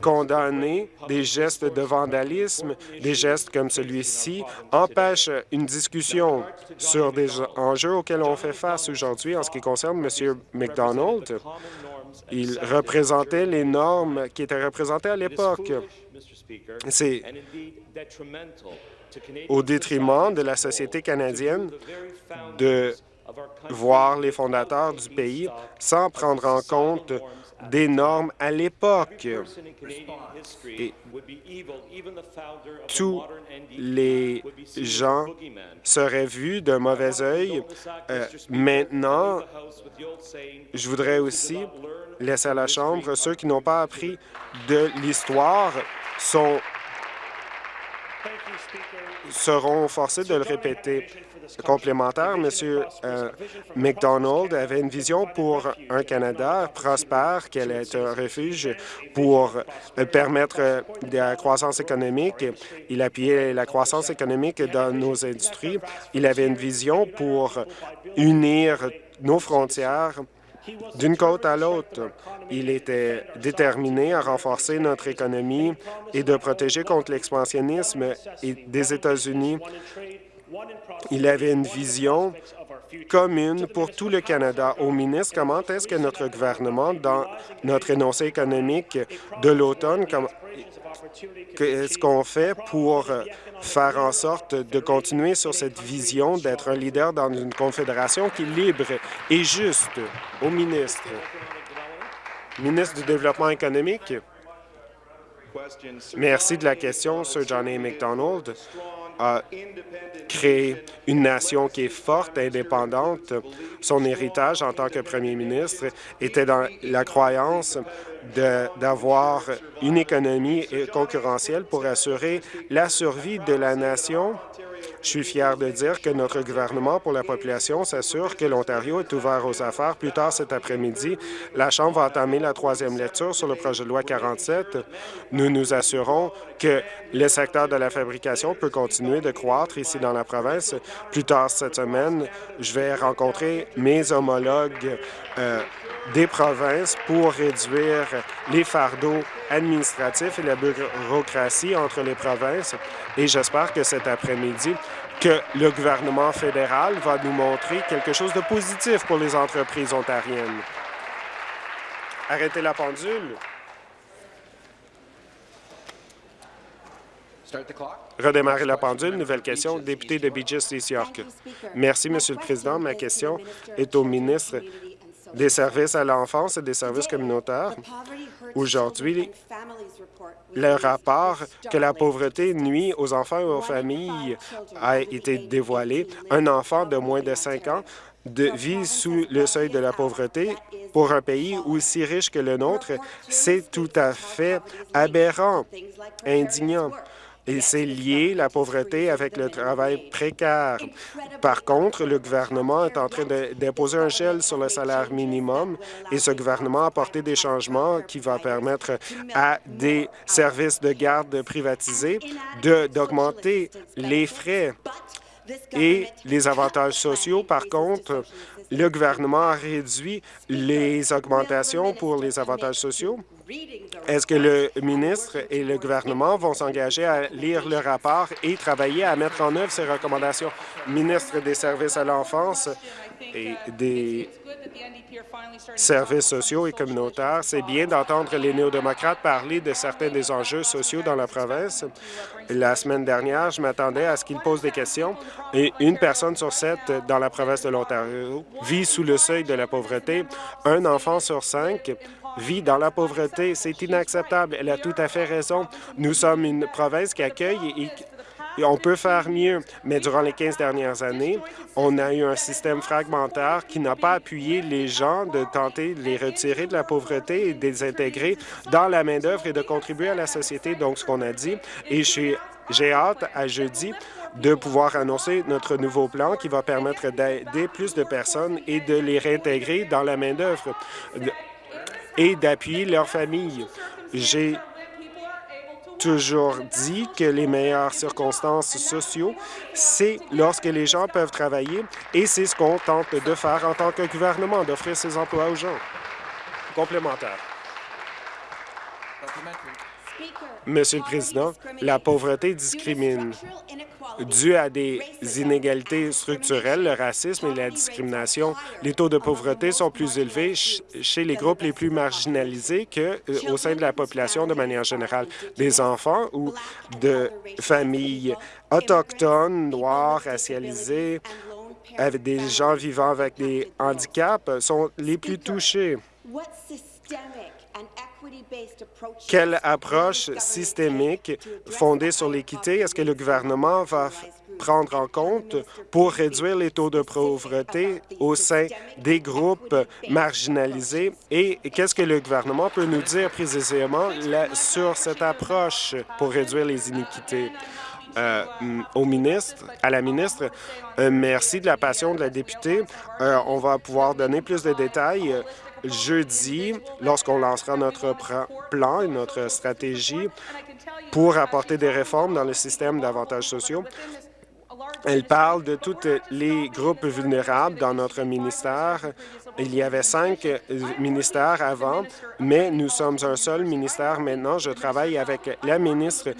condamner des gestes de vandalisme, des gestes comme celui-ci empêchent une discussion sur des enjeux auxquels on fait face aujourd'hui en ce qui concerne M. McDonald. Il représentait les normes qui étaient représentées à l'époque. C'est au détriment de la société canadienne de voir les fondateurs du pays sans prendre en compte des normes à l'époque. Tous les gens seraient vus d'un mauvais œil. Euh, maintenant, je voudrais aussi laisser à la Chambre ceux qui n'ont pas appris de l'histoire sont seront forcés de le répéter. Complémentaire, M. Euh, McDonald avait une vision pour un Canada prospère, allait être un refuge pour euh, permettre euh, de la croissance économique. Il appuyait la croissance économique dans nos industries. Il avait une vision pour unir nos frontières d'une côte à l'autre. Il était déterminé à renforcer notre économie et de protéger contre l'expansionnisme des États-Unis. Il avait une vision commune pour tout le Canada. Au ministre, comment est-ce que notre gouvernement, dans notre énoncé économique de l'automne, qu'est-ce qu'on fait pour faire en sorte de continuer sur cette vision d'être un leader dans une confédération qui est libre et juste? Au ministre? Ministre du Développement économique. Merci de la question, Sir John A. MacDonald a créé une nation qui est forte, indépendante. Son héritage en tant que premier ministre était dans la croyance d'avoir une économie concurrentielle pour assurer la survie de la nation je suis fier de dire que notre gouvernement pour la population s'assure que l'Ontario est ouvert aux affaires. Plus tard cet après-midi, la Chambre va entamer la troisième lecture sur le projet de loi 47. Nous nous assurons que le secteur de la fabrication peut continuer de croître ici dans la province. Plus tard cette semaine, je vais rencontrer mes homologues euh, des provinces pour réduire les fardeaux administratifs et la bureaucratie entre les provinces. Et j'espère que cet après-midi, que le gouvernement fédéral va nous montrer quelque chose de positif pour les entreprises ontariennes. Arrêtez la pendule. Redémarrer la pendule. Nouvelle question. Député de Beaches, East York. Merci, Monsieur le Président. Ma question est au ministre des services à l'enfance et des services communautaires. Aujourd'hui, le rapport que la pauvreté nuit aux enfants et aux familles a été dévoilé. Un enfant de moins de 5 ans de, vit sous le seuil de la pauvreté. Pour un pays aussi riche que le nôtre, c'est tout à fait aberrant, indignant. Et c'est lié, la pauvreté, avec le travail précaire. Par contre, le gouvernement est en train d'imposer un gel sur le salaire minimum et ce gouvernement a apporté des changements qui vont permettre à des services de garde privatisés d'augmenter les frais et les avantages sociaux. Par contre, le gouvernement a réduit les augmentations pour les avantages sociaux. Est-ce que le ministre et le gouvernement vont s'engager à lire le rapport et travailler à mettre en œuvre ces recommandations? Ministre des Services à l'enfance et des services sociaux et communautaires, c'est bien d'entendre les néo-démocrates parler de certains des enjeux sociaux dans la province. La semaine dernière, je m'attendais à ce qu'ils posent des questions et une personne sur sept dans la province de l'Ontario vit sous le seuil de la pauvreté. Un enfant sur cinq vit dans la pauvreté. C'est inacceptable. Elle a tout à fait raison. Nous sommes une province qui accueille et on peut faire mieux, mais durant les 15 dernières années, on a eu un système fragmentaire qui n'a pas appuyé les gens de tenter de les retirer de la pauvreté et de les intégrer dans la main-d'œuvre et de contribuer à la société. Donc, ce qu'on a dit, et j'ai hâte à jeudi de pouvoir annoncer notre nouveau plan qui va permettre d'aider plus de personnes et de les réintégrer dans la main-d'œuvre et d'appuyer leurs familles. J'ai toujours dit que les meilleures circonstances sociaux, c'est lorsque les gens peuvent travailler et c'est ce qu'on tente de faire en tant que gouvernement, d'offrir ces emplois aux gens. Complémentaire. Monsieur le Président, la pauvreté discrimine. Dû à des inégalités structurelles, le racisme et la discrimination, les taux de pauvreté sont plus élevés chez les groupes les plus marginalisés qu'au euh, sein de la population de manière générale. Des enfants ou de familles autochtones, noires, racialisées, avec des gens vivant avec des handicaps sont les plus touchés. Quelle approche systémique fondée sur l'équité? Est-ce que le gouvernement va prendre en compte pour réduire les taux de pauvreté au sein des groupes marginalisés? Et qu'est-ce que le gouvernement peut nous dire précisément sur cette approche pour réduire les iniquités? Euh, au ministre, à la ministre. Euh, merci de la passion de la députée. Euh, on va pouvoir donner plus de détails jeudi, lorsqu'on lancera notre plan et notre stratégie pour apporter des réformes dans le système d'avantages sociaux. Elle parle de tous les groupes vulnérables dans notre ministère. Il y avait cinq ministères avant, mais nous sommes un seul ministère maintenant. Je travaille avec la ministre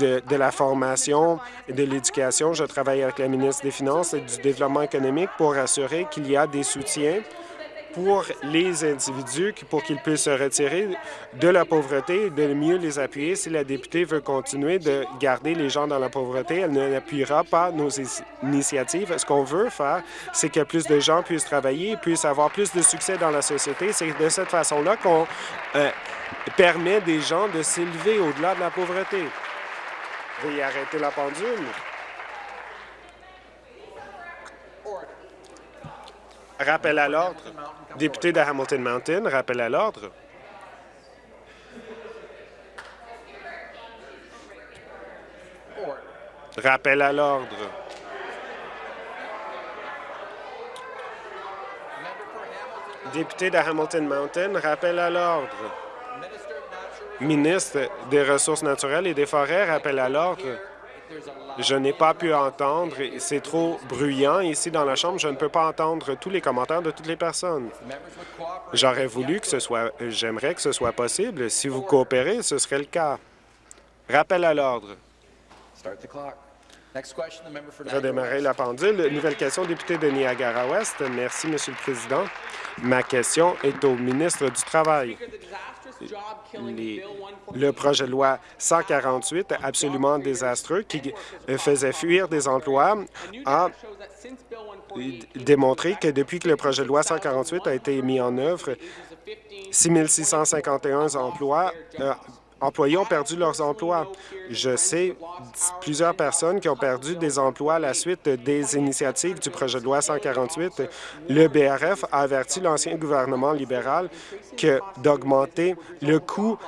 de, de la Formation et de l'Éducation. Je travaille avec la ministre des Finances et du Développement économique pour assurer qu'il y a des soutiens pour les individus pour qu'ils puissent se retirer de la pauvreté et de mieux les appuyer. Si la députée veut continuer de garder les gens dans la pauvreté, elle n'appuiera pas nos initiatives. Ce qu'on veut faire, c'est que plus de gens puissent travailler, puissent avoir plus de succès dans la société. C'est de cette façon-là qu'on euh, permet des gens de s'élever au-delà de la pauvreté. Veuillez arrêter la pendule. Rappel à l'ordre. Député de Hamilton Mountain, rappel à l'ordre. Rappel à l'ordre. Député de Hamilton Mountain, rappel à l'ordre. Ministre des Ressources naturelles et des Forêts, rappel à l'ordre. Je n'ai pas pu entendre, c'est trop bruyant ici dans la Chambre, je ne peux pas entendre tous les commentaires de toutes les personnes. J'aurais voulu que ce soit, j'aimerais que ce soit possible. Si vous coopérez, ce serait le cas. Rappel à l'ordre. Redémarrer la pendule. Nouvelle question, député de Niagara-Ouest. Merci, Monsieur le Président. Ma question est au ministre du Travail. Le projet de loi 148, absolument désastreux, qui faisait fuir des emplois, a démontré que depuis que le projet de loi 148 a été mis en œuvre, 6 651 emplois euh, employés ont perdu leurs emplois. Je sais plusieurs personnes qui ont perdu des emplois à la suite des initiatives du projet de loi 148. Le BRF a averti l'ancien gouvernement libéral que d'augmenter le coût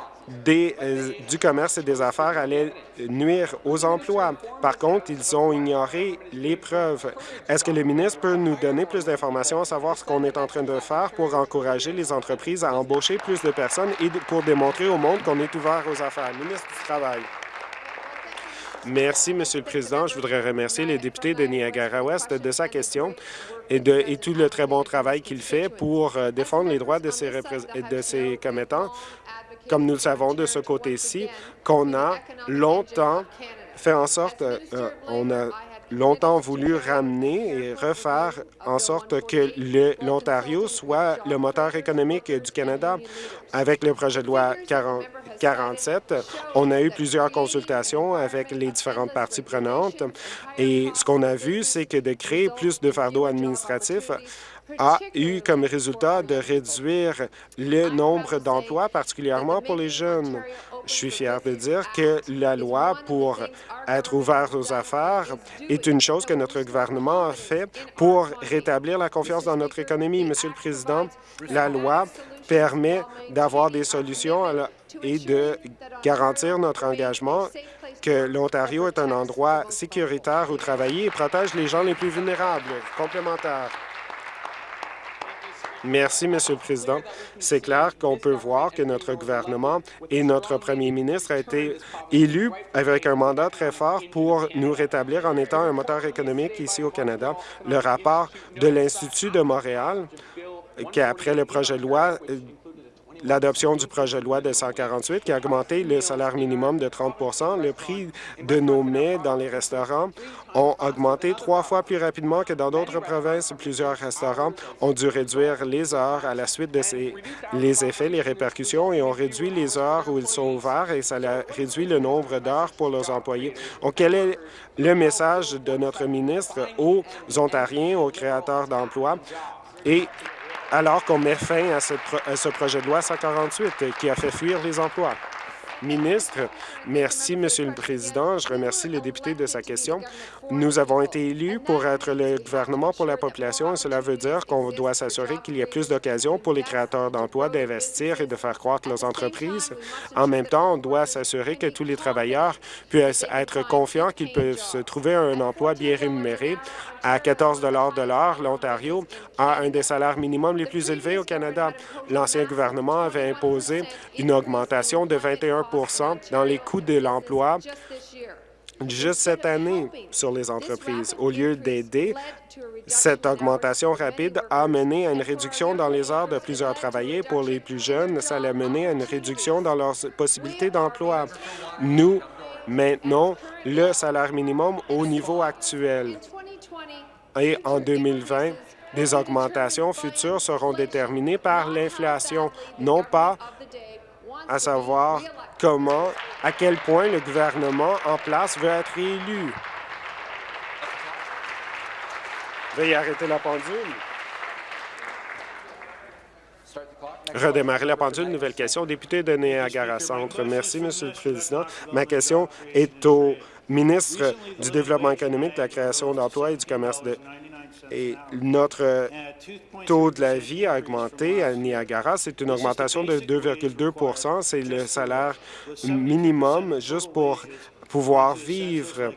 euh, du commerce et des affaires allait nuire aux emplois. Par contre, ils ont ignoré les preuves. Est-ce que le ministre peut nous donner plus d'informations à savoir ce qu'on est en train de faire pour encourager les entreprises à embaucher plus de personnes et pour démontrer au monde qu'on est ouvert aux affaires? Ministre du Travail. Merci, Monsieur le Président. Je voudrais remercier les députés de Niagara-Ouest de sa question et de tout le très bon travail qu'il fait pour euh, défendre les droits de ses, de ses commettants comme nous le savons de ce côté-ci, qu'on a longtemps fait en sorte, euh, on a longtemps voulu ramener et refaire en sorte que l'Ontario soit le moteur économique du Canada. Avec le projet de loi 40, 47, on a eu plusieurs consultations avec les différentes parties prenantes et ce qu'on a vu, c'est que de créer plus de fardeaux administratifs a eu comme résultat de réduire le nombre d'emplois, particulièrement pour les jeunes. Je suis fier de dire que la loi pour être ouvert aux affaires est une chose que notre gouvernement a fait pour rétablir la confiance dans notre économie. Monsieur le Président, la loi permet d'avoir des solutions et de garantir notre engagement que l'Ontario est un endroit sécuritaire où travailler et protège les gens les plus vulnérables. Complémentaire. Merci, Monsieur le Président. C'est clair qu'on peut voir que notre gouvernement et notre premier ministre a été élu avec un mandat très fort pour nous rétablir en étant un moteur économique ici au Canada. Le rapport de l'Institut de Montréal, qui après le projet de loi l'adoption du projet de loi de 148 qui a augmenté le salaire minimum de 30% Le prix de nos mets dans les restaurants ont augmenté trois fois plus rapidement que dans d'autres provinces. Plusieurs restaurants ont dû réduire les heures à la suite de ces, les effets, les répercussions et ont réduit les heures où ils sont ouverts et ça a réduit le nombre d'heures pour leurs employés. Donc, quel est le message de notre ministre aux Ontariens, aux créateurs d'emplois et alors qu'on met fin à ce, projet de loi 148 qui a fait fuir les emplois. Ministre, merci, Monsieur le Président. Je remercie le député de sa question. Nous avons été élus pour être le gouvernement pour la population et cela veut dire qu'on doit s'assurer qu'il y ait plus d'occasions pour les créateurs d'emplois d'investir et de faire croître leurs entreprises. En même temps, on doit s'assurer que tous les travailleurs puissent être confiants qu'ils peuvent se trouver un emploi bien rémunéré. À 14 de l'heure, l'Ontario a un des salaires minimums les plus élevés au Canada. L'ancien gouvernement avait imposé une augmentation de 21% dans les coûts de l'emploi juste cette année sur les entreprises. Au lieu d'aider, cette augmentation rapide a mené à une réduction dans les heures de plusieurs travailleurs. Pour les plus jeunes, ça a mené à une réduction dans leurs possibilités d'emploi. Nous maintenons le salaire minimum au niveau actuel. Et en 2020, des augmentations futures seront déterminées par l'inflation, non pas à savoir comment, à quel point le gouvernement en place veut être élu. Veuillez arrêter la pendule. Redémarrer la pendule. Nouvelle question. Député de Niagara Centre. Merci, Monsieur le Président. Ma question est au ministre du Développement économique, de la création d'emplois et du commerce de et notre taux de la vie a augmenté à Niagara. C'est une augmentation de 2,2% C'est le salaire minimum juste pour pouvoir vivre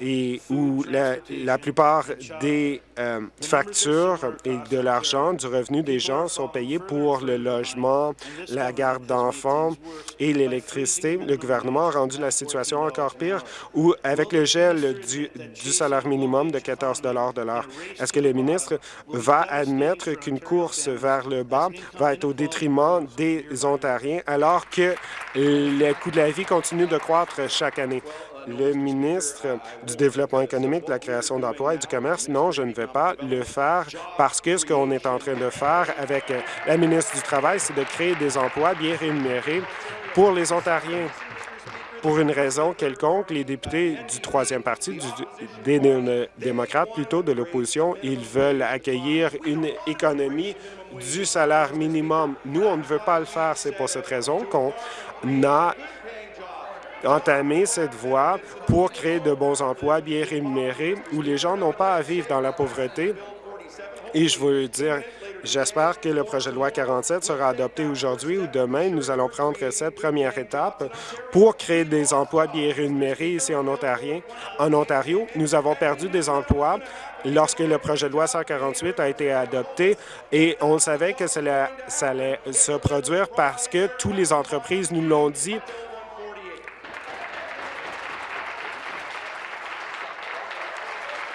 et où la, plupart des euh, factures et de l'argent du revenu des gens sont payés pour le logement, la garde d'enfants et l'électricité. Le gouvernement a rendu la situation encore pire où, avec le gel du, du salaire minimum de 14 de l'heure, est-ce que le ministre va admettre qu'une course vers le bas va être au détriment des Ontariens alors que le coût de la vie continue de croître chaque année? Le ministre du Développement économique, de la création d'emplois et du commerce, non, je ne vais pas le faire parce que ce qu'on est en train de faire avec la ministre du Travail, c'est de créer des emplois bien rémunérés pour les Ontariens. pour une raison quelconque, les députés du troisième parti, des démocrates plutôt, de l'opposition, ils veulent accueillir une économie du salaire minimum. Nous, on ne veut pas le faire. C'est pour cette raison qu'on a entamé cette voie pour créer de bons emplois bien rémunérés où les gens n'ont pas à vivre dans la pauvreté. Et je veux dire, j'espère que le projet de loi 47 sera adopté aujourd'hui ou demain. Nous allons prendre cette première étape pour créer des emplois bien rémunérés ici en Ontario. En Ontario, nous avons perdu des emplois lorsque le projet de loi 148 a été adopté et on savait que ça allait se produire parce que toutes les entreprises nous l'ont dit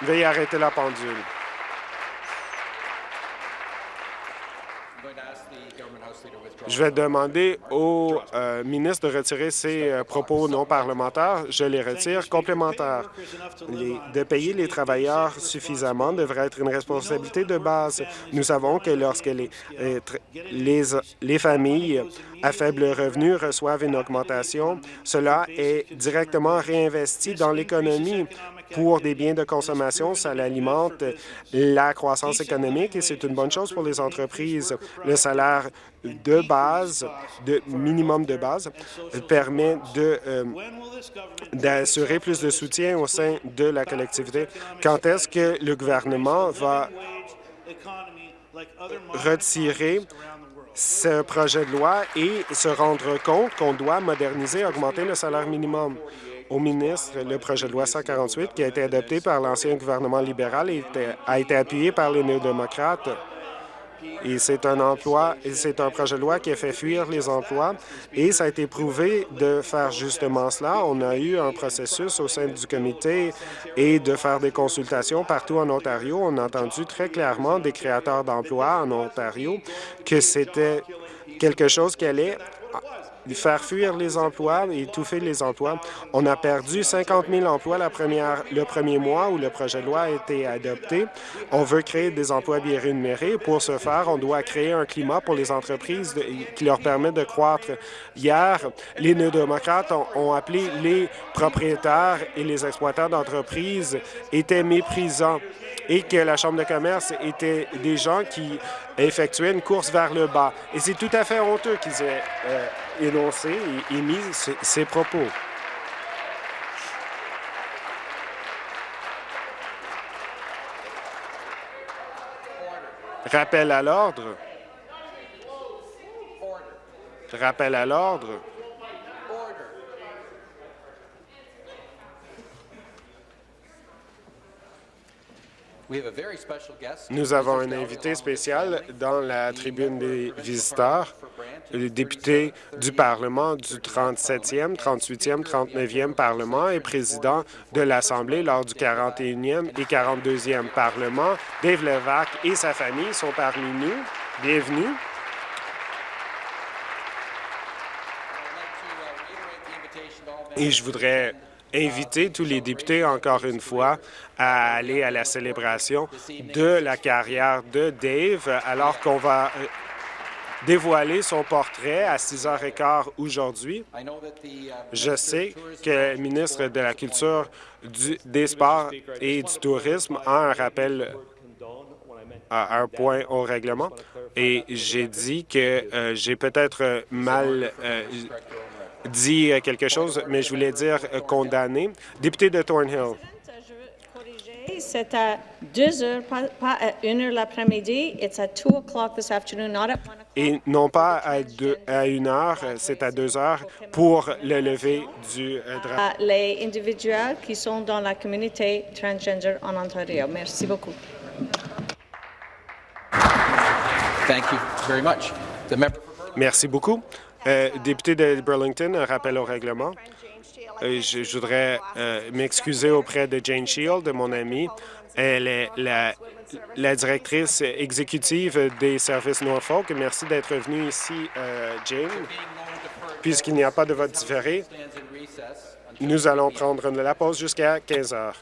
Veuillez arrêter la pendule. Je vais demander au euh, ministre de retirer ses euh, propos non parlementaires. Je les retire. Complémentaires. de payer les travailleurs suffisamment devrait être une responsabilité de base. Nous savons que lorsque les, les, les familles à faible revenu reçoivent une augmentation, cela est directement réinvesti dans l'économie pour des biens de consommation. Ça alimente la croissance économique et c'est une bonne chose pour les entreprises. Le salaire de base, de minimum de base, permet euh, d'assurer plus de soutien au sein de la collectivité. Quand est-ce que le gouvernement va retirer ce projet de loi et se rendre compte qu'on doit moderniser augmenter le salaire minimum? Au ministre, le projet de loi 148, qui a été adopté par l'ancien gouvernement libéral, a été appuyé par les néo-démocrates. Et c'est un emploi, c'est un projet de loi qui a fait fuir les emplois et ça a été prouvé de faire justement cela. On a eu un processus au sein du comité et de faire des consultations partout en Ontario. On a entendu très clairement des créateurs d'emplois en Ontario que c'était quelque chose qui allait faire fuir les emplois et étouffer les emplois. On a perdu 50 000 emplois la première, le premier mois où le projet de loi a été adopté. On veut créer des emplois bien rémunérés. Pour ce faire, on doit créer un climat pour les entreprises qui leur permet de croître. Hier, les néo-démocrates ont, ont appelé les propriétaires et les exploitants d'entreprises étaient méprisants et que la Chambre de commerce était des gens qui effectuaient une course vers le bas. Et c'est tout à fait honteux qu'ils aient euh, énoncé et émis ces propos. Rappel à l'ordre. Rappel à l'ordre. Nous avons un invité spécial dans la tribune des visiteurs, le député du Parlement du 37e, 38e, 39e Parlement et président de l'Assemblée lors du 41e et 42e Parlement. Dave Levac et sa famille sont parmi nous. Bienvenue. Et je voudrais inviter tous les députés, encore une fois, à aller à la célébration de la carrière de Dave, alors qu'on va euh, dévoiler son portrait à 6h15 aujourd'hui. Je sais que le ministre de la Culture, des Sports et du Tourisme a un rappel à un point au règlement et j'ai dit que euh, j'ai peut-être mal euh, dit quelque chose, mais je voulais dire euh, condamné. Député de Thornhill. C'est à 2 heures, pas, à 1 heure l'après-midi. It's at 2 o'clock this afternoon, not at 1 o'clock. Et non pas à, deux, à 1 heure, c'est à 2 heures pour le lever du euh, drapeau. Les individuels qui sont dans la communauté transgender en Ontario. Merci beaucoup. Thank you very much. Merci beaucoup. Euh, député de Burlington, un rappel au règlement. Euh, je, voudrais euh, m'excuser auprès de Jane Shield, mon amie. Elle est la, la, directrice exécutive des services Norfolk. Merci d'être venue ici, Jane. Puisqu'il n'y a pas de vote différé, nous allons prendre la pause jusqu'à 15 heures.